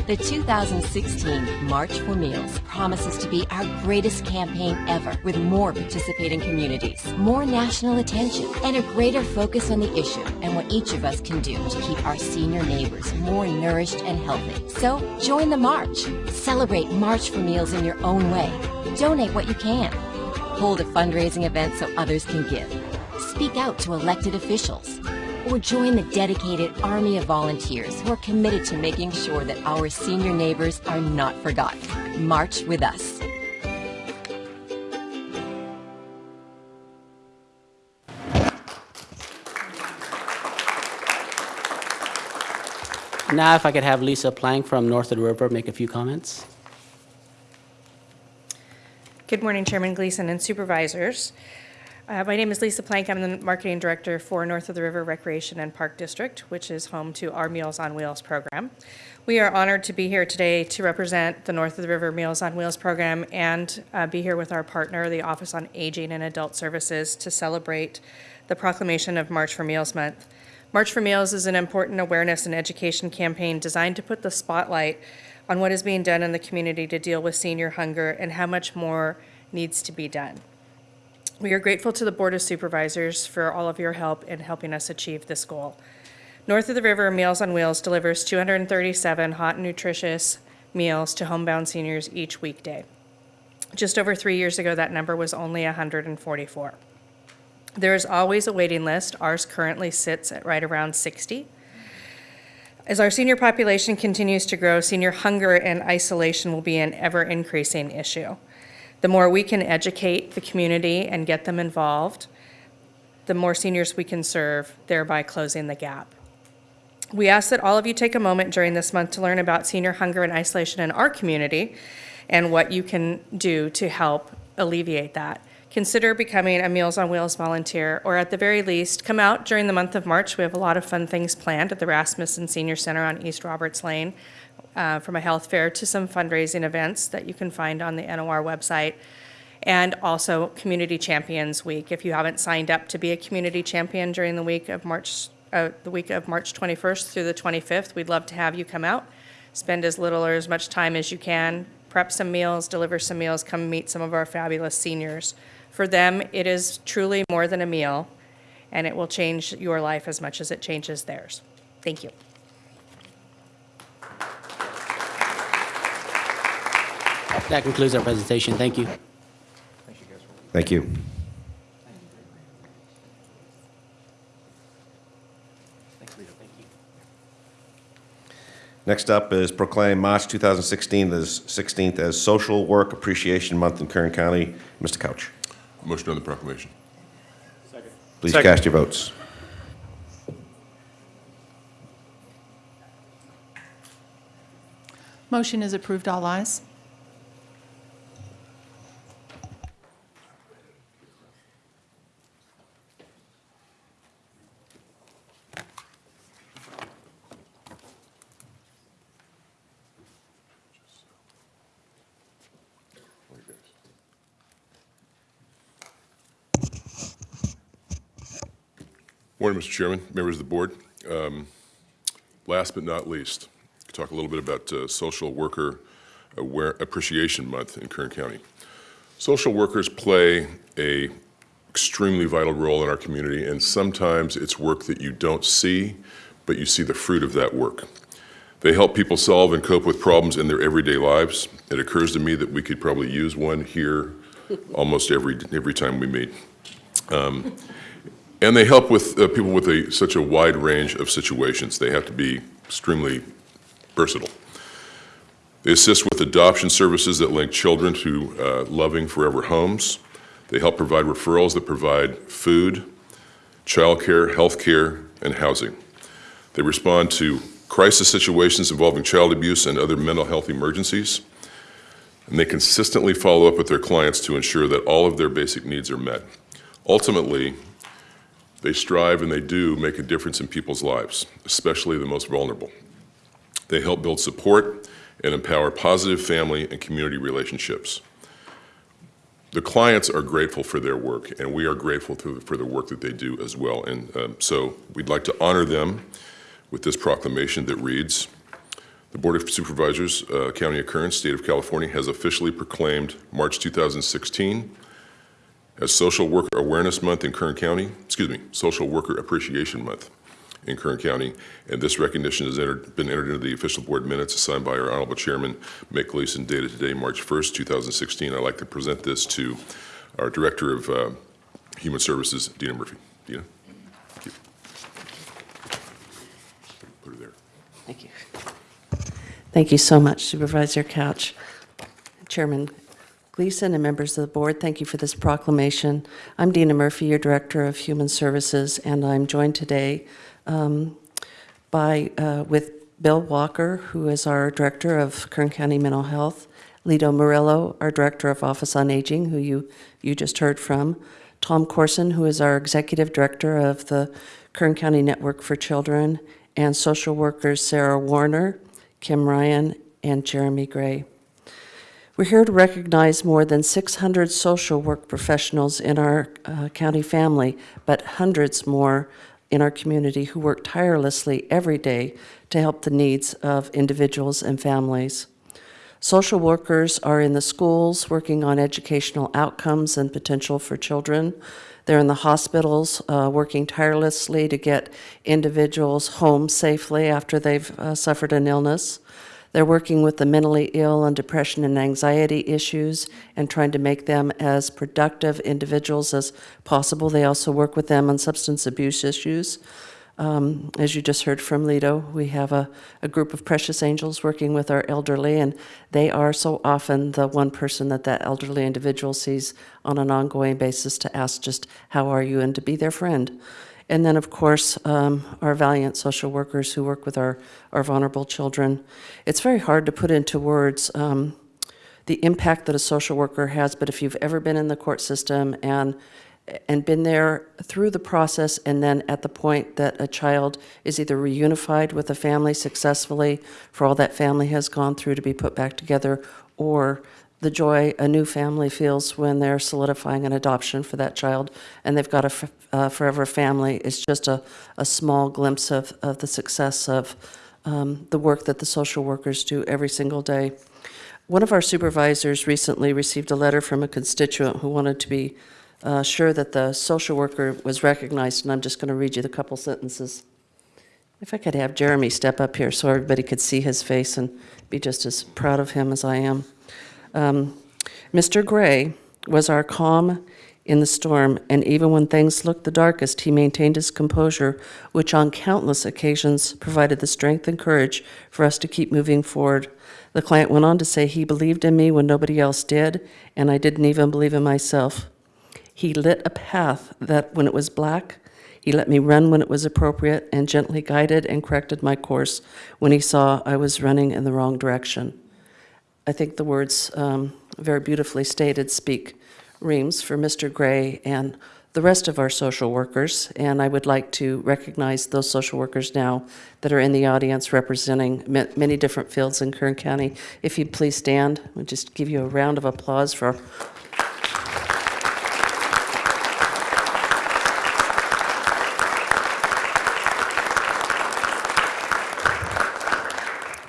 The 2016 March for Meals promises to be our greatest campaign ever with more participating communities, more national attention, and a greater focus on the issue and what each of us can do to keep our senior neighbors more nourished and healthy. So join the march. Celebrate March for Meals in your own way. Donate what you can. Hold a fundraising event so others can give. Speak out to elected officials or join the dedicated army of volunteers who are committed to making sure that our senior neighbors are not forgotten. March with us. Now, if I could have Lisa Plank from North of the River make a few comments. Good morning, Chairman Gleason and supervisors. Uh, My name is Lisa Plank. I'm the marketing director for North of the River Recreation and Park District, which is home to our Meals on Wheels program. We are honored to be here today to represent the North of the River Meals on Wheels program and uh, be here with our partner, the Office on Aging and Adult Services, to celebrate the proclamation of March for Meals Month. March for Meals is an important awareness and education campaign designed to put the spotlight on what is being done in the community to deal with senior hunger and how much more needs to be done. We are grateful to the Board of Supervisors for all of your help in helping us achieve this goal. North of the River, Meals on Wheels delivers 237 hot and nutritious meals to homebound seniors each weekday. Just over three years ago, that number was only 144. There is always a waiting list. Ours currently sits at right around 60. As our senior population continues to grow, senior hunger and isolation will be an ever increasing issue. The more we can educate the community and get them involved, the more seniors we can serve, thereby closing the gap. We ask that all of you take a moment during this month to learn about senior hunger and isolation in our community and what you can do to help alleviate that. Consider becoming a Meals on Wheels volunteer, or at the very least, come out during the month of March. We have a lot of fun things planned at the Rasmussen Senior Center on East Roberts Lane, uh, from a health fair to some fundraising events that you can find on the NOR website, and also Community Champions Week. If you haven't signed up to be a community champion during the week of March, uh, the week of March 21st through the 25th, we'd love to have you come out. Spend as little or as much time as you can prep some meals, deliver some meals, come meet some of our fabulous seniors. For them, it is truly more than a meal, and it will change your life as much as it changes theirs. Thank you. That concludes our presentation. Thank you. Thank you. Next up is proclaim March 2016 as 16th as Social Work Appreciation Month in Kern County. Mr. Couch. Motion on the proclamation. Second. Please Second. cast your votes. Motion is approved, all ayes. Morning, Mr. Chairman, members of the board. Um, Last but not least, talk a little bit about uh, Social Worker Aware- Appreciation Month in Kern County. Social workers play a extremely vital role in our community, and sometimes it's work that you don't see, but you see the fruit of that work. They help people solve and cope with problems in their everyday lives. It occurs to me that we could probably use one here almost every, every time we meet. Um, and they help with uh, people with a, such a wide range of situations. They have to be extremely versatile. They assist with adoption services that link children to uh, loving forever homes. They help provide referrals that provide food, childcare, health care, and housing. They respond to crisis situations involving child abuse and other mental health emergencies. And they consistently follow up with their clients to ensure that all of their basic needs are met. Ultimately, they strive and they do make a difference in people's lives, especially the most vulnerable. They help build support and empower positive family and community relationships. The clients are grateful for their work, and we are grateful for the work that they do as well. And um, so we'd like to honor them with this proclamation that reads, "The Board of Supervisors, uh, County of Kern, State of California, has officially proclaimed March 2016 as Social Worker Awareness Month in Kern County, excuse me, Social Worker Appreciation Month in Kern County, and this recognition has entered, been entered into the official board minutes assigned by our Honorable Chairman, Mick Gleason, dated today, March 1st, 2016. I'd like to present this to our Director of uh, Human Services, Dina Murphy. Dina? Thank you. Put her there. Thank you. Thank you so much Supervisor Couch. Chairman Gleason and members of the board, thank you for this proclamation. I'm Dina Murphy, your Director of Human Services, and I'm joined today um, by, uh, with Bill Walker, who is our Director of Kern County Mental Health, Lito Murillo, our Director of Office on Aging, who you, you just heard from, Tom Corson, who is our Executive Director of the Kern County Network for Children, and social workers Sarah Warner, Kim Ryan, and Jeremy Gray. We're here to recognize more than 600 social work professionals in our uh, county family, but hundreds more in our community who work tirelessly every day to help the needs of individuals and families. Social workers are in the schools working on educational outcomes and potential for children. They're in the hospitals uh, working tirelessly to get individuals home safely after they've uh, suffered an illness. They're working with the mentally ill and depression and anxiety issues and trying to make them as productive individuals as possible. They also work with them on substance abuse issues. Um, as you just heard from Lito, we have a, a group of precious angels working with our elderly, and they are so often the one person that that elderly individual sees on an ongoing basis to ask just, how are you, and to be their friend. And then, of course, um, our valiant social workers who work with our, our vulnerable children. It's very hard to put into words um, the impact that a social worker has, but if you've ever been in the court system and and been there through the process and then at the point that a child is either reunified with a family successfully for all that family has gone through to be put back together or the joy a new family feels when they're solidifying an adoption for that child and they've got a uh, forever family is just a, a small glimpse of, of the success of um, the work that the social workers do every single day. One of our supervisors recently received a letter from a constituent who wanted to be uh, sure that the social worker was recognized, and I'm just going to read you the couple sentences. If I could have Jeremy step up here so everybody could see his face and be just as proud of him as I am. Um, Mr. Gray was our calm in the storm, and even when things looked the darkest, he maintained his composure, which on countless occasions provided the strength and courage for us to keep moving forward. The client went on to say he believed in me when nobody else did, and I didn't even believe in myself. He lit a path that, when it was black, he let me run when it was appropriate and gently guided and corrected my course when he saw I was running in the wrong direction. I think the words, um, very beautifully stated, speak reams for Mr. Gray and the rest of our social workers. And I would like to recognize those social workers now that are in the audience representing ma- many different fields in Kern County. If you'd please stand, we'll just give you a round of applause for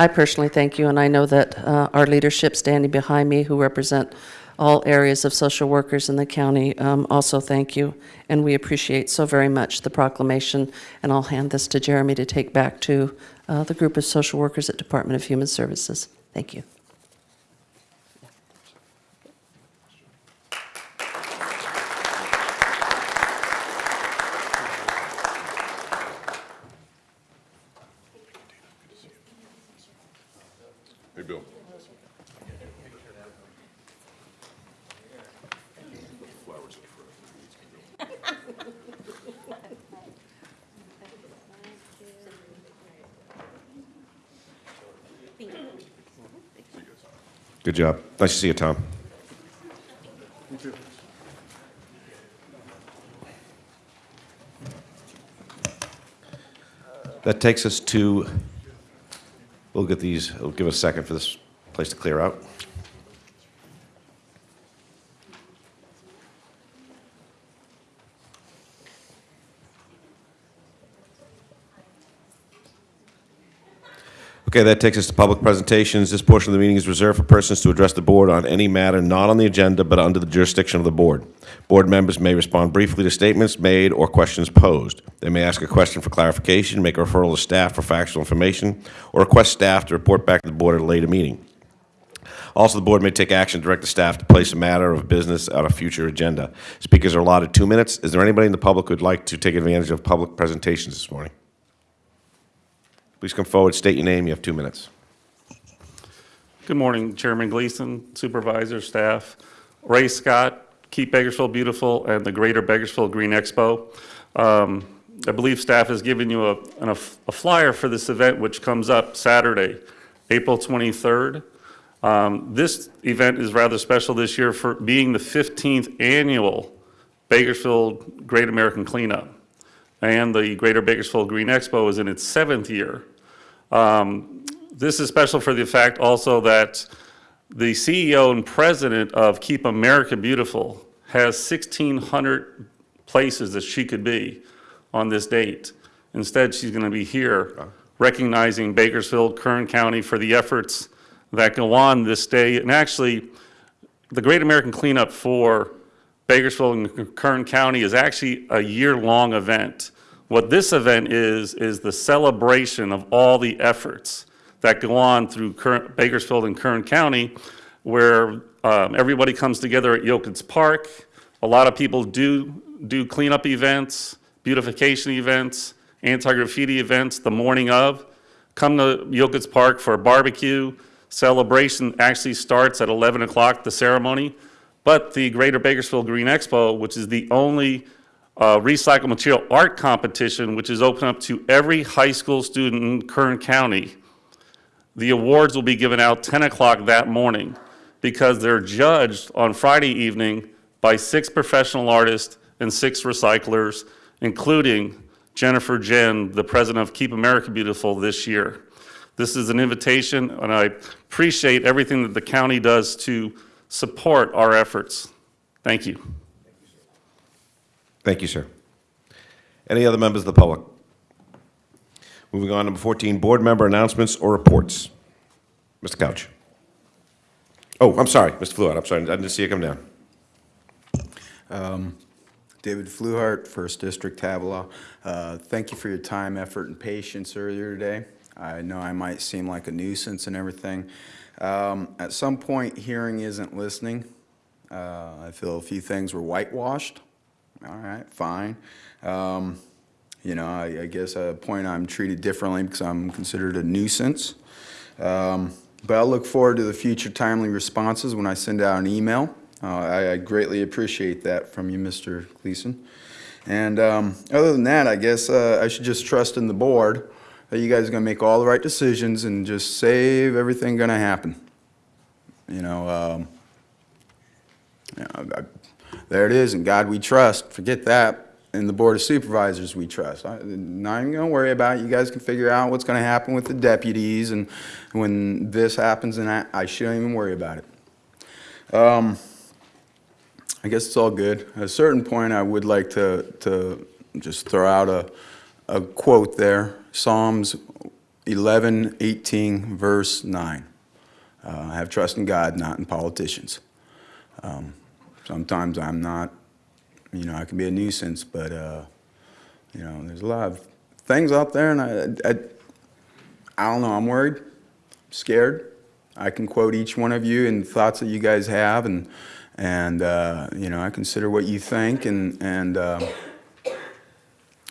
I personally thank you, and I know that uh, our leadership standing behind me, who represent all areas of social workers in the county, um, also thank you. And we appreciate so very much the proclamation, and I'll hand this to Jeremy to take back to uh, the group of social workers at Department of Human Services. Thank you. Hey, Bill. Good job. Nice to see you, Tom. That takes us to, we'll get these, it'll give a second for this place to clear out. Okay, that takes us to public presentations. This portion of the meeting is reserved for persons to address the board on any matter not on the agenda but under the jurisdiction of the board. Board members may respond briefly to statements made or questions posed. They may ask a question for clarification, make a referral to staff for factual information, or request staff to report back to the board at a later meeting. Also, the board may take action direct the staff to place a matter of business on a future agenda. Speakers are allotted two minutes. Is there anybody in the public who would like to take advantage of public presentations this morning? Please come forward, state your name, you have two minutes. Good morning, Chairman Gleason, supervisor, staff. Ray Scott, Keep Bakersfield Beautiful, and the Greater Bakersfield Green Expo. Um, I believe staff has given you a, an- a flyer for this event, which comes up Saturday, April 23rd. Um, This event is rather special this year for being the 15th annual Bakersfield Great American Cleanup. And the Greater Bakersfield Green Expo is in its seventh year. Um, This is special for the fact also that the CEO and president of Keep America Beautiful has 1,600 places that she could be on this date. Instead, she's going to be here recognizing Bakersfield, Kern County for the efforts that go on this day. And actually, the Great American Cleanup for Bakersfield and Kern County is actually a year-long event. What this event is, is the celebration of all the efforts that go on through Kern- Bakersfield and Kern County, where um, everybody comes together at Yokuts Park. A lot of people do, do cleanup events, beautification events, anti-graffiti events the morning of. Come to Yokuts Park for a barbecue. Celebration actually starts at 11 o'clock, the ceremony. But the Greater Bakersfield Green Expo, which is the only uh, recycled material art competition, which is open up to every high school student in Kern County, the awards will be given out 10 o'clock that morning because they're judged on Friday evening by six professional artists and six recyclers, including Jennifer Jehn, the president of Keep America Beautiful this year. This is an invitation, and I appreciate everything that the county does to support our efforts. Thank you. Thank you, sir. Any other members of the public? Moving on, number 14, board member announcements or reports. Mr. Couch. Oh, I'm sorry, Mr. Fluid, I'm sorry, I didn't see you come down. Um, David Fluhart, First District, Havilah. Uh, Thank you for your time, effort, and patience earlier today. I know I might seem like a nuisance and everything. Um, At some point, hearing isn't listening. Uh, I feel a few things were whitewashed. All right, fine. Um, You know, I I guess at a point I'm treated differently because I'm considered a nuisance. Um, But I'll look forward to the future timely responses when I send out an email. Uh, I I greatly appreciate that from you, Mr. Gleason. And um, other than that, I guess uh, I should just trust in the board that you guys are going to make all the right decisions and just save everything going to happen. You know, um, I- there it is, and God we trust. Forget that. And the Board of Supervisors we trust. I- Not even going to worry about it. You guys can figure out what's going to happen with the deputies, and when this happens, and I I shouldn't even worry about it. Um, I guess it's all good. At a certain point, I would like to, to just throw out a, a quote there, Psalms 11, 18, verse 9. Uh, I have trust in God, not in politicians. Um, Sometimes I'm not, you know, I can be a nuisance, but, uh, you know, there's a lot of things out there, and I, I, I don't know, I'm worried, I'm scared. I can quote each one of you and thoughts that you guys have, and, and, uh, you know, I consider what you think, and, and, uh,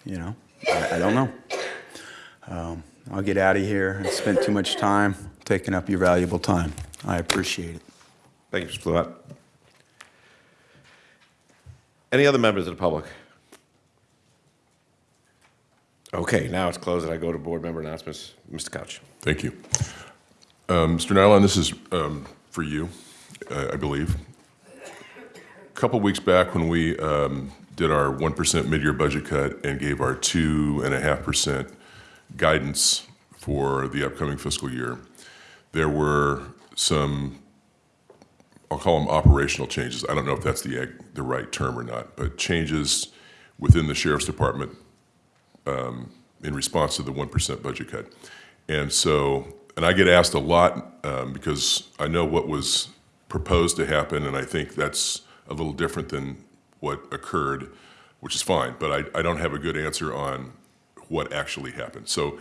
you know, I, I don't know. Um, I'll get out of here. I spent too much time taking up your valuable time. I appreciate it. Thank you, Mr. Fluhart. Any other members of the public? Okay, now it's closed, and I go to board member announcements. Mr. Couch. Thank you. Um, Mr. Nilon, this is um, for you, uh, I believe. A Couple weeks back, when we um, did our 1% mid-year budget cut and gave our 2.5% guidance for the upcoming fiscal year, there were some, I'll call them operational changes. I don't know if that's the, the right term or not, but changes within the sheriff's department um, in response to the 1% budget cut. And so, and I get asked a lot um, because I know what was proposed to happen, and I think that's a little different than what occurred, which is fine, but I, I don't have a good answer on what actually happened. So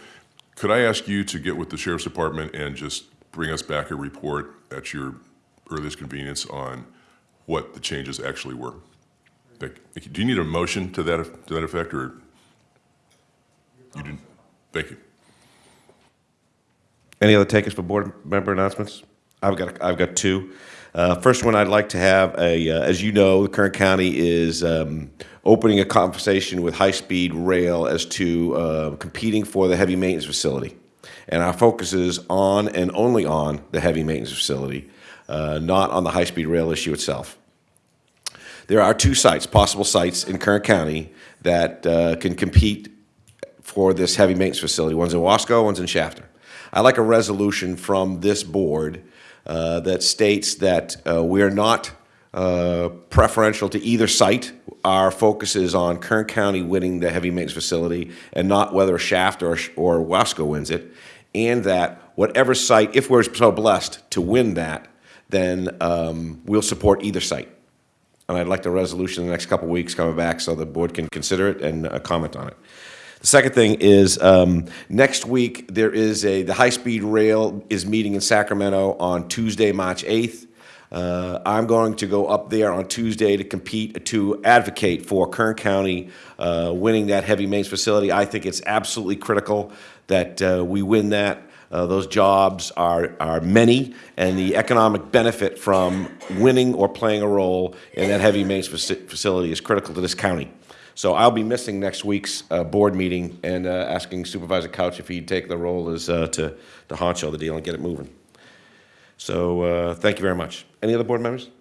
could I ask you to get with the sheriff's department and just bring us back a report at your earliest convenience on what the changes actually were? Do you need a motion to that, to that effect, or? You didn't? Thank you. Any other takers for board member announcements? I've got, I've got two. Uh, First one, I'd like to have a, uh, as you know, the Kern County is um, opening a conversation with high-speed rail as to uh, competing for the heavy maintenance facility. And our focus is on and only on the heavy maintenance facility, uh, not on the high-speed rail issue itself. There are two sites, possible sites in Kern County that uh, can compete for this heavy maintenance facility. One's in Wasco, one's in Shafter. I'd like a resolution from this board uh, that states that uh, we're not uh, preferential to either site. Our focus is on Kern County winning the heavy maintenance facility and not whether Shafter, or Wasco wins it. And that whatever site, if we're so blessed to win that, then um, we'll support either site. And I'd like the resolution in the next couple weeks coming back so the board can consider it and uh, comment on it. Second thing is, um, next week, there is a, the high-speed rail is meeting in Sacramento on Tuesday, March 8th. Uh, I'm going to go up there on Tuesday to compete, to advocate for Kern County uh, winning that heavy maintenance facility. I think it's absolutely critical that uh, we win that. Uh, those jobs are, are many, and the economic benefit from winning or playing a role in that heavy maintenance facility is critical to this county. So I'll be missing next week's uh, board meeting and uh, asking Supervisor Couch if he'd take the role as uh, to, to honcho the deal and get it moving. So uh, thank you very much. Any other board members?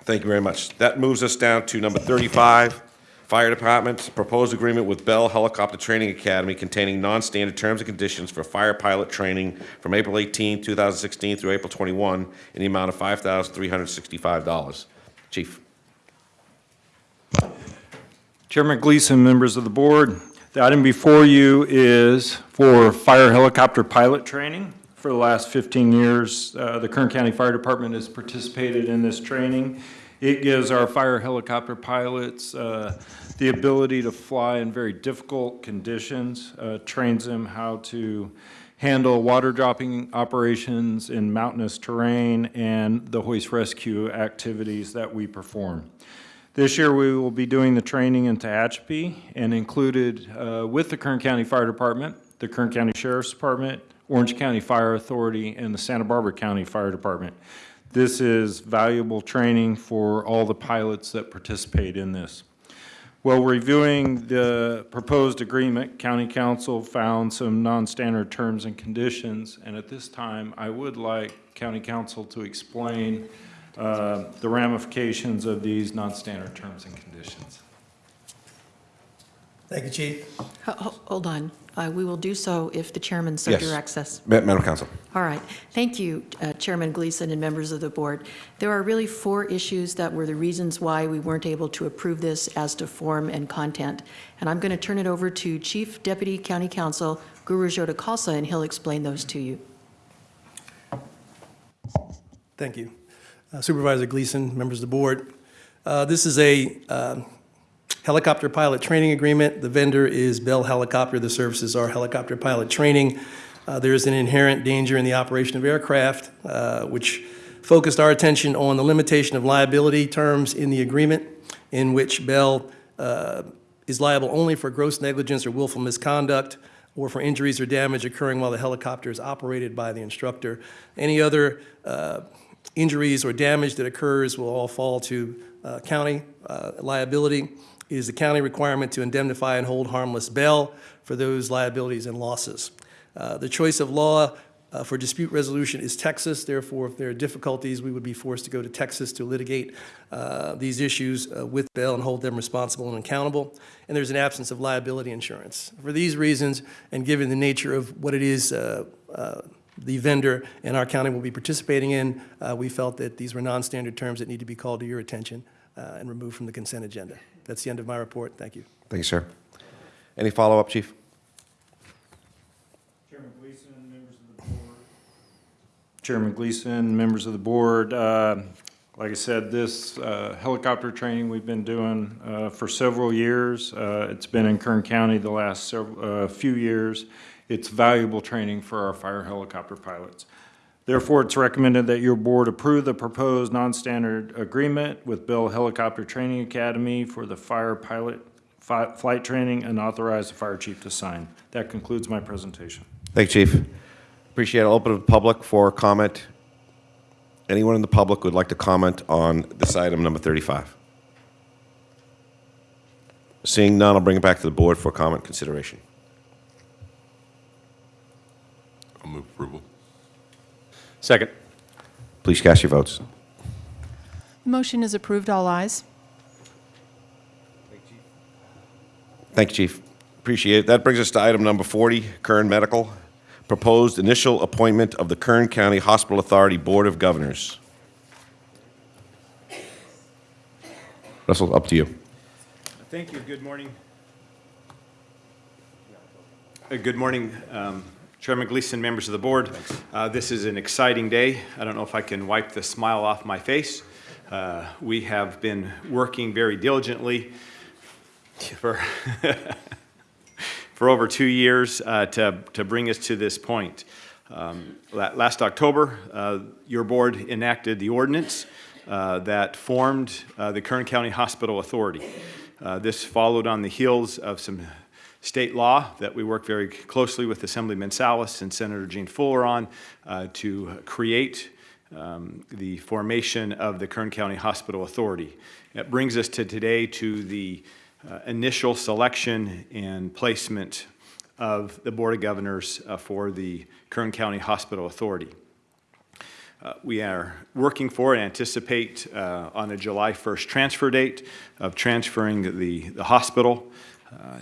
Thank you very much. That moves us down to number 35, Fire Department, proposed agreement with Bell Helicopter Training Academy containing non-standard terms and conditions for fire pilot training from April 18, 2016 through April 21 in the amount of $5,365. Chief. Chairman Gleason, members of the board, the item before you is for fire helicopter pilot training For the last 15 years, uh, the Kern County Fire Department has participated in this training. It gives our fire helicopter pilots uh, the ability to fly in very difficult conditions, uh, trains them how to handle water dropping operations in mountainous terrain and the hoist rescue activities that we perform. This year, we will be doing the training in Tehachapi and included uh, with the Kern County Fire Department, the Kern County Sheriff's Department, Orange County Fire Authority, and the Santa Barbara County Fire Department. This is valuable training for all the pilots that participate in this. While reviewing the proposed agreement, County Counsel found some non-standard terms and conditions, and at this time, I would like County Counsel to explain uh, the ramifications of these non-standard terms and conditions. Thank you, Chief. Hold on. Uh, We will do so if the chairman so Yes. directs us. Ma- Madam Counsel. All right. Thank you, uh, Chairman Gleason and members of the board. There are really four issues that were the reasons why we weren't able to approve this as to form and content. And I'm going to turn it over to Chief Deputy County Counsel Guru Jota Khalsa, and he'll explain those to you. Thank you. Uh, Supervisor Gleason, members of the board. Uh, This is a um, helicopter pilot training agreement. The vendor is Bell Helicopter. The services are helicopter pilot training. Uh, There is an inherent danger in the operation of aircraft, uh, which focused our attention on the limitation of liability terms in the agreement, in which Bell uh, is liable only for gross negligence or willful misconduct, or for injuries or damage occurring while the helicopter is operated by the instructor. Any other uh, injuries or damage that occurs will all fall to uh, county uh, liability. It is the county requirement to indemnify and hold harmless Bell for those liabilities and losses. Uh, The choice of law uh, for dispute resolution is Texas, therefore, if there are difficulties, we would be forced to go to Texas to litigate uh, these issues uh, with Bell and hold them responsible and accountable. And there's an absence of liability insurance. For these reasons, and given the nature of what it is the vendor in our county will be participating in, uh, we felt that these were non-standard terms that need to be called to your attention uh, and removed from the consent agenda. That's the end of my report. Thank you. Thank you, sir. Any follow-up, Chief? Chairman Gleason, members of the board. Chairman Gleason, members of the board, uh, like I said, this uh, helicopter training we've been doing uh, for several years. Uh, It's been in Kern County the last several, uh, few years. It's valuable training for our fire helicopter pilots. Therefore, it's recommended that your board approve the proposed non-standard agreement with Bell Helicopter Training Academy for the fire pilot fi- flight training and authorize the fire chief to sign. That concludes my presentation. Thank you, Chief. Appreciate it. Open to the public for comment. Anyone in the public would like to comment on this item number 35? Seeing none, I'll bring it back to the board for comment consideration. I'll move approval. Second. Please cast your votes. The motion is approved, all ayes. Thank you, Chief. Appreciate it. That brings us to item number 40, Kern Medical. Proposed initial appointment of the Kern County Hospital Authority Board of Governors. Russell, up to you. Thank you. Good morning. Good morning, um, Chairman Gleason, members of the board. Uh, This is an exciting day. I don't know if I can wipe the smile off my face. Uh, We have been working very diligently for, for over two years uh, to, to bring us to this point. Um, Last October, uh, your board enacted the ordinance uh, that formed uh, the Kern County Hospital Authority. Uh, This followed on the heels of some state law that we work very closely with Assemblyman Salas and Senator Jean Fuller on uh, to create um, the formation of the Kern County Hospital Authority. That brings us to today to the uh, initial selection and placement of the Board of Governors uh, for the Kern County Hospital Authority. Uh, We are working for and anticipate uh, on a July 1st transfer date of transferring the, the hospital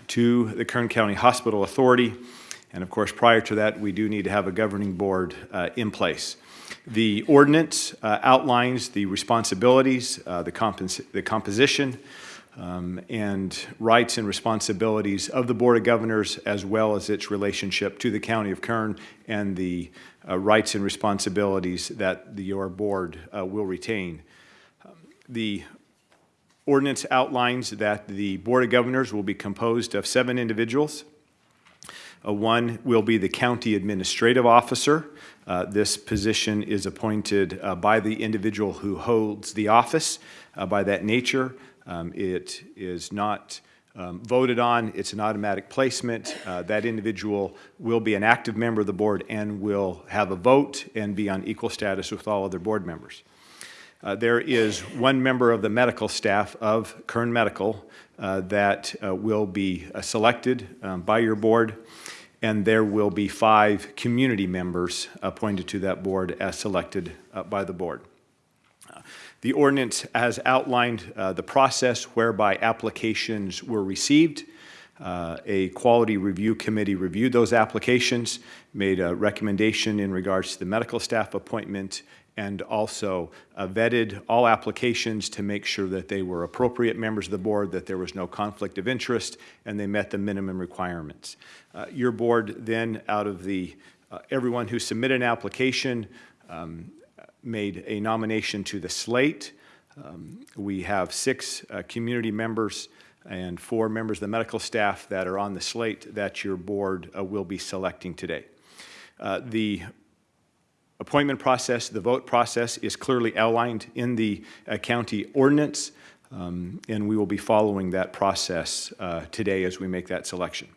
to the Kern County Hospital Authority. And of course, prior to that, we do need to have a governing board uh, in place. The ordinance uh, outlines the responsibilities, uh, the compos- the composition, um, and rights and responsibilities of the Board of Governors as well as its relationship to the County of Kern and the uh, rights and responsibilities that the, your board uh, will retain. Um, The ordinance outlines that the Board of Governors will be composed of seven individuals. Uh, One will be the county administrative officer. Uh, This position is appointed uh, by the individual who holds the office. Uh, By that nature, um, it is not um, voted on, it's an automatic placement. Uh, That individual will be an active member of the board and will have a vote and be on equal status with all other board members. Uh, There is one member of the medical staff of Kern Medical uh, that uh, will be uh, selected um, by your board, and there will be five community members appointed to that board as selected uh, by the board. Uh, The ordinance has outlined the process whereby applications were received. Uh, A quality review committee reviewed those applications, made a recommendation in regards to the medical staff appointment, and also uh, vetted all applications to make sure that they were appropriate members of the board, that there was no conflict of interest, and they met the minimum requirements. Uh, Your board then, out of the, uh, everyone who submitted an application, um, made a nomination to the slate. Um, We have six uh, community members and four members of the medical staff that are on the slate that your board uh, will be selecting today. Uh, The appointment process, the vote process is clearly outlined in the uh, county ordinance, um, and we will be following that process uh, today as we make that selection.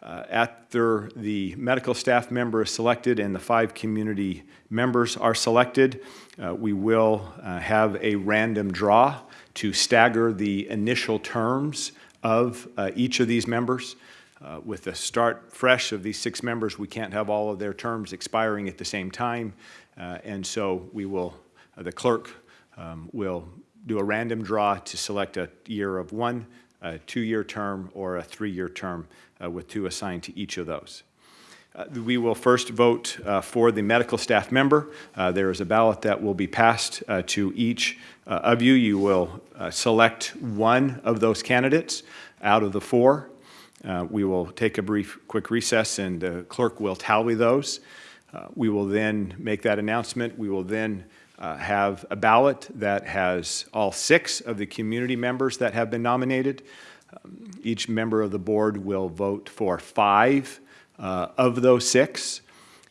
Uh, After the medical staff member is selected and the five community members are selected, uh, we will uh, have a random draw to stagger the initial terms of uh, each of these members. Uh, With the start fresh of these six members, we can't have all of their terms expiring at the same time, uh, and so we will, uh, the clerk um, will do a random draw to select a year of one, a two-year term, or a three-year term, uh, with two assigned to each of those. Uh, We will first vote uh, for the medical staff member. There is a ballot that will be passed to each of you. You will select one of those candidates out of the four. Uh, We will take a brief, quick recess, and the clerk will tally those. Uh, We will then make that announcement. We will then uh, have a ballot that has all six of the community members that have been nominated. Um, Each member of the board will vote for five uh, of those six.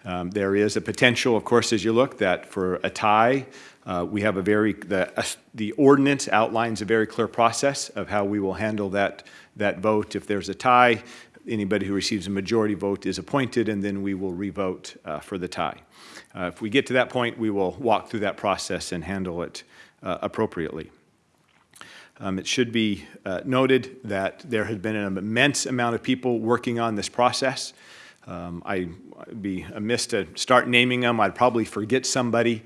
Um, There is a potential, of course, as you look, that for a tie, uh, we have a very, the, uh, the ordinance outlines a very clear process of how we will handle that, that vote. If there's a tie, anybody who receives a majority vote is appointed, and then we will revote uh, for the tie. Uh, If we get to that point, we will walk through that process and handle it uh, appropriately. Um, It should be uh, noted that there has been an immense amount of people working on this process. Um, I'd be amiss to start naming them, I'd probably forget somebody.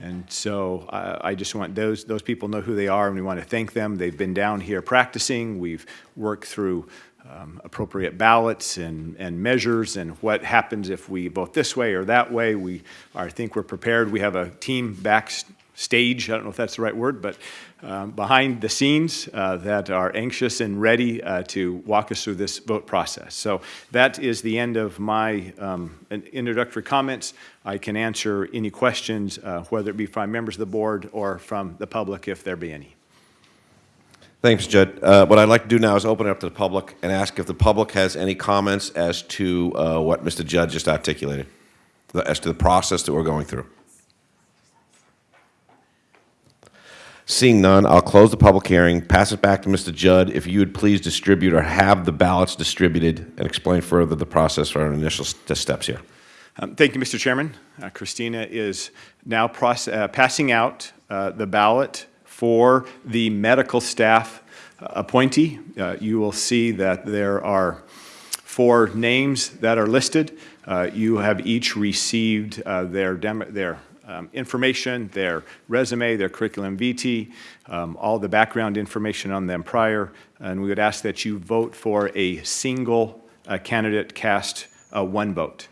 And so I I just want those, those people know who they are, and we want to thank them. They've been down here practicing, we've worked through um, appropriate ballots and, and measures, and what happens if we vote this way or that way. We, I think we're prepared. We have a team backstage, I don't know if that's the right word, but um, behind the scenes uh, that are anxious and ready uh, to walk us through this vote process. So that is the end of my um, introductory comments. I can answer any questions, uh, whether it be from members of the board or from the public, if there be any. Thanks, Judd. Uh, What I'd like to do now is open it up to the public and ask if the public has any comments as to uh, what Mr. Judd just articulated, as to the process that we're going through. Seeing none, I'll close the public hearing, pass it back to Mr. Judd. If you would please distribute or have the ballots distributed and explain further the process for our initial steps here. Um, Thank you, Mr. Chairman. Uh, Christina is now uh, passing out uh, the ballot for the medical staff uh, appointee. Uh, You will see that there are four names that are listed. Uh, You have each received uh, their demo- their um, information, their resume, their curriculum vitae, um, all the background information on them prior, and we would ask that you vote for a single uh, candidate, cast uh, one vote.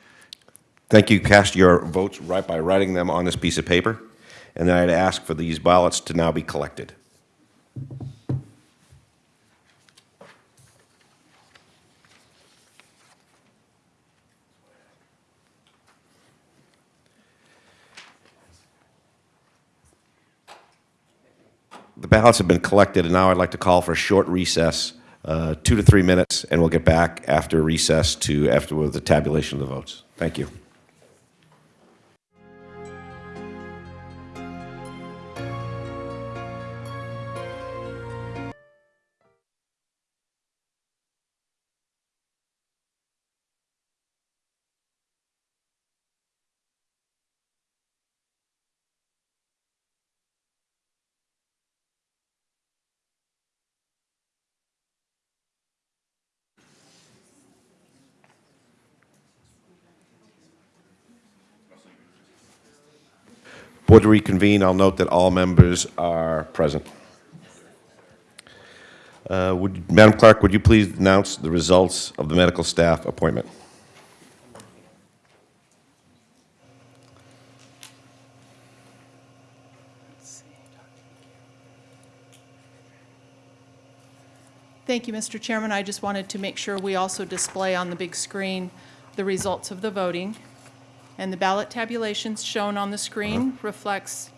Thank you. Cast your votes right by writing them on this piece of paper. And then I'd ask for these ballots to now be collected. The ballots have been collected, and now I'd like to call for a short recess, uh, two to three minutes, and we'll get back after recess to after with the tabulation of the votes. Thank you. Board to reconvene. I'll note that all members are present. Uh, would, Madam Clerk, would you please announce the results of the medical staff appointment? Thank you, Mr. Chairman. I just wanted to make sure we also display on the big screen the results of the voting. And the ballot tabulations shown on the screen reflects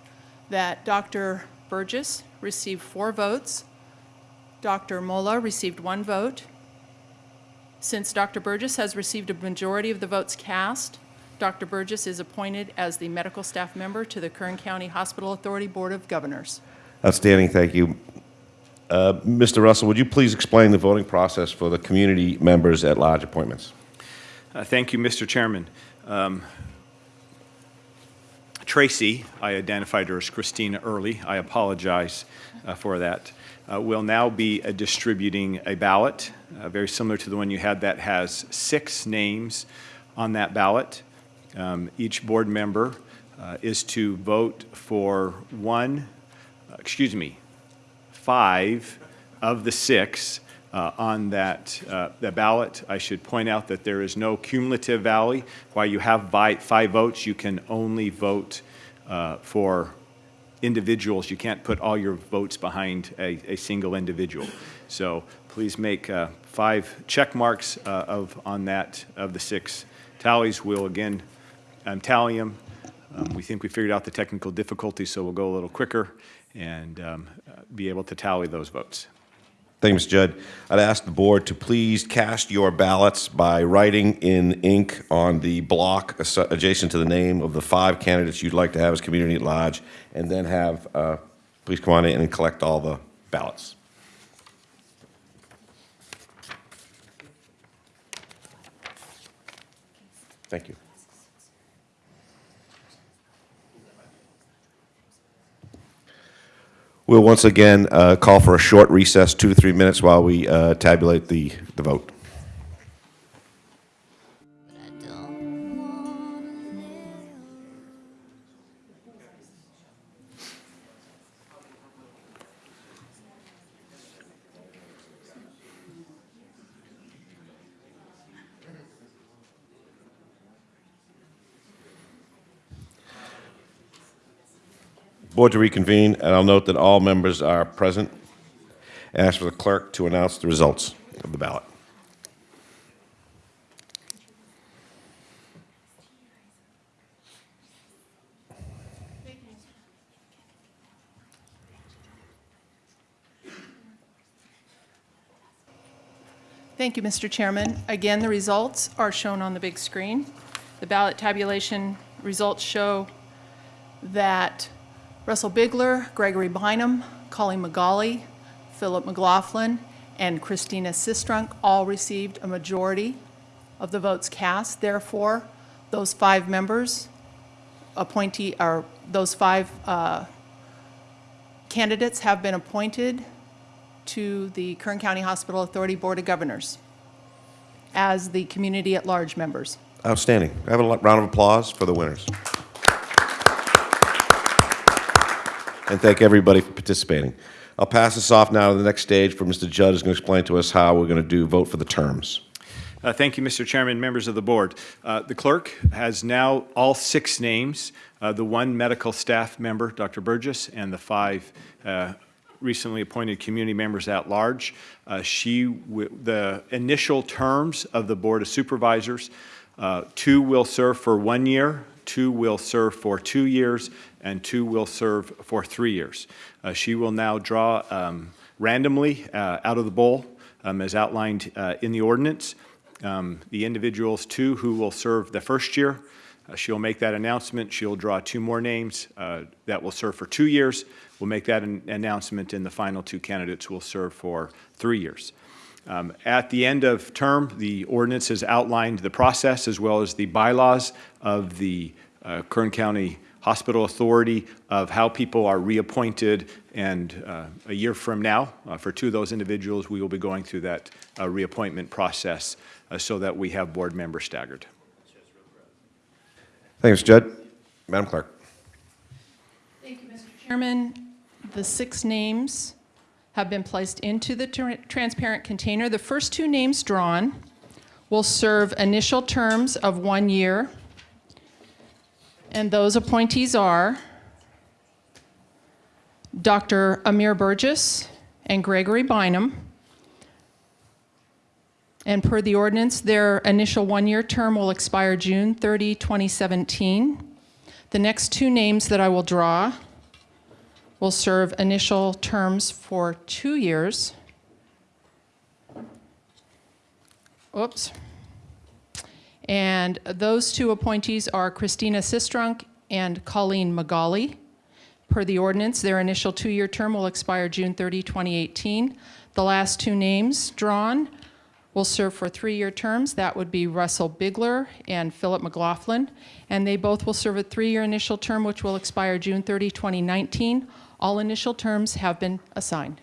that Dr. Berjis received four votes, Dr. Mola received one vote. Since Dr. Berjis has received a majority of the votes cast, Dr. Berjis is appointed as the medical staff member to the Kern County Hospital Authority Board of Governors. Outstanding, thank you. Uh, Mr. Russell, would you please explain the voting process for the community members at large appointments? Uh, Thank you, Mr. Chairman. Um, Tracy, I identified her as Christina Early. I apologize uh, for that. Uh, Will now be uh, distributing a ballot, uh, very similar to the one you had, that has six names on that ballot. Um, Each board member uh, is to vote for one, excuse me, five of the six uh, on that uh, the ballot. I should point out that there is no cumulative valley. While you have five votes, you can only vote uh, for individuals. You can't put all your votes behind a, a single individual. So please make uh, five check marks uh, of on that of the six tallies. We'll again um, tally them. Um, we think we figured out the technical difficulty, so we'll go a little quicker and um, uh, be able to tally those votes. Thank you, Mr. Judd. I'd ask the board to please cast your ballots by writing in ink on the block adjacent to the name of the five candidates you'd like to have as community at large, and then have, uh, please come on in and collect all the ballots. Thank you. We'll once again uh, call for a short recess, two to three minutes, while we uh, tabulate the, the vote. Board to reconvene, and I'll note that all members are present. Ask for the clerk to announce the results of the ballot. Thank you, Mr. Chairman. Again, the results are shown on the big screen. The ballot tabulation results show that Russell Bigler, Gregory Bynum, Colleen McGauley, Philip McLaughlin, and Christina Sistrunk all received a majority of the votes cast. Therefore, those five members appointee, or those five uh, candidates have been appointed to the Kern County Hospital Authority Board of Governors as the community at large members. Outstanding. I have a round of applause for the winners. And thank everybody for participating. I'll pass this off now to the next stage for Mr. Judd, who's going to explain to us how we're going to do vote for the terms. Uh, Thank you, Mr. Chairman, members of the board. Uh, The clerk has now all six names, uh, the one medical staff member, Dr. Berjis, and the five uh, recently appointed community members at large. Uh, She, the initial terms of the Board of Supervisors, uh, two will serve for one year, two will serve for two years, and two will serve for three years. Uh, She will now draw um, randomly uh, out of the bowl, um, as outlined uh, in the ordinance, um, the individuals, two who will serve the first year. Uh, She'll make that announcement. She'll draw two more names uh, that will serve for two years. We'll make that an announcement, and the final two candidates will serve for three years. Um, At the end of term, the ordinance has outlined the process as well as the bylaws of the uh, Kern County Hospital Authority of how people are reappointed, and uh, a year from now, uh, for two of those individuals, we will be going through that uh, reappointment process uh, so that we have board members staggered. Thanks, Judd. Madam Clerk. Thank you, Mr. Chairman. The six names have been placed into the tr- transparent container. The first two names drawn will serve initial terms of one year. And those appointees are Dr. Amir Berjis and Gregory Bynum. And per the ordinance, their initial one-year term will expire June 30, 2017. The next two names that I will draw will serve initial terms for two years. Oops. And those two appointees are Christina Sistrunk and Colleen McGauley. Per the ordinance, their initial two-year term will expire June 30, 2018. The last two names drawn will serve for three-year terms. That would be Russell Bigler and Philip McLaughlin. And they both will serve a three-year initial term, which will expire June 30, 2019. All initial terms have been assigned.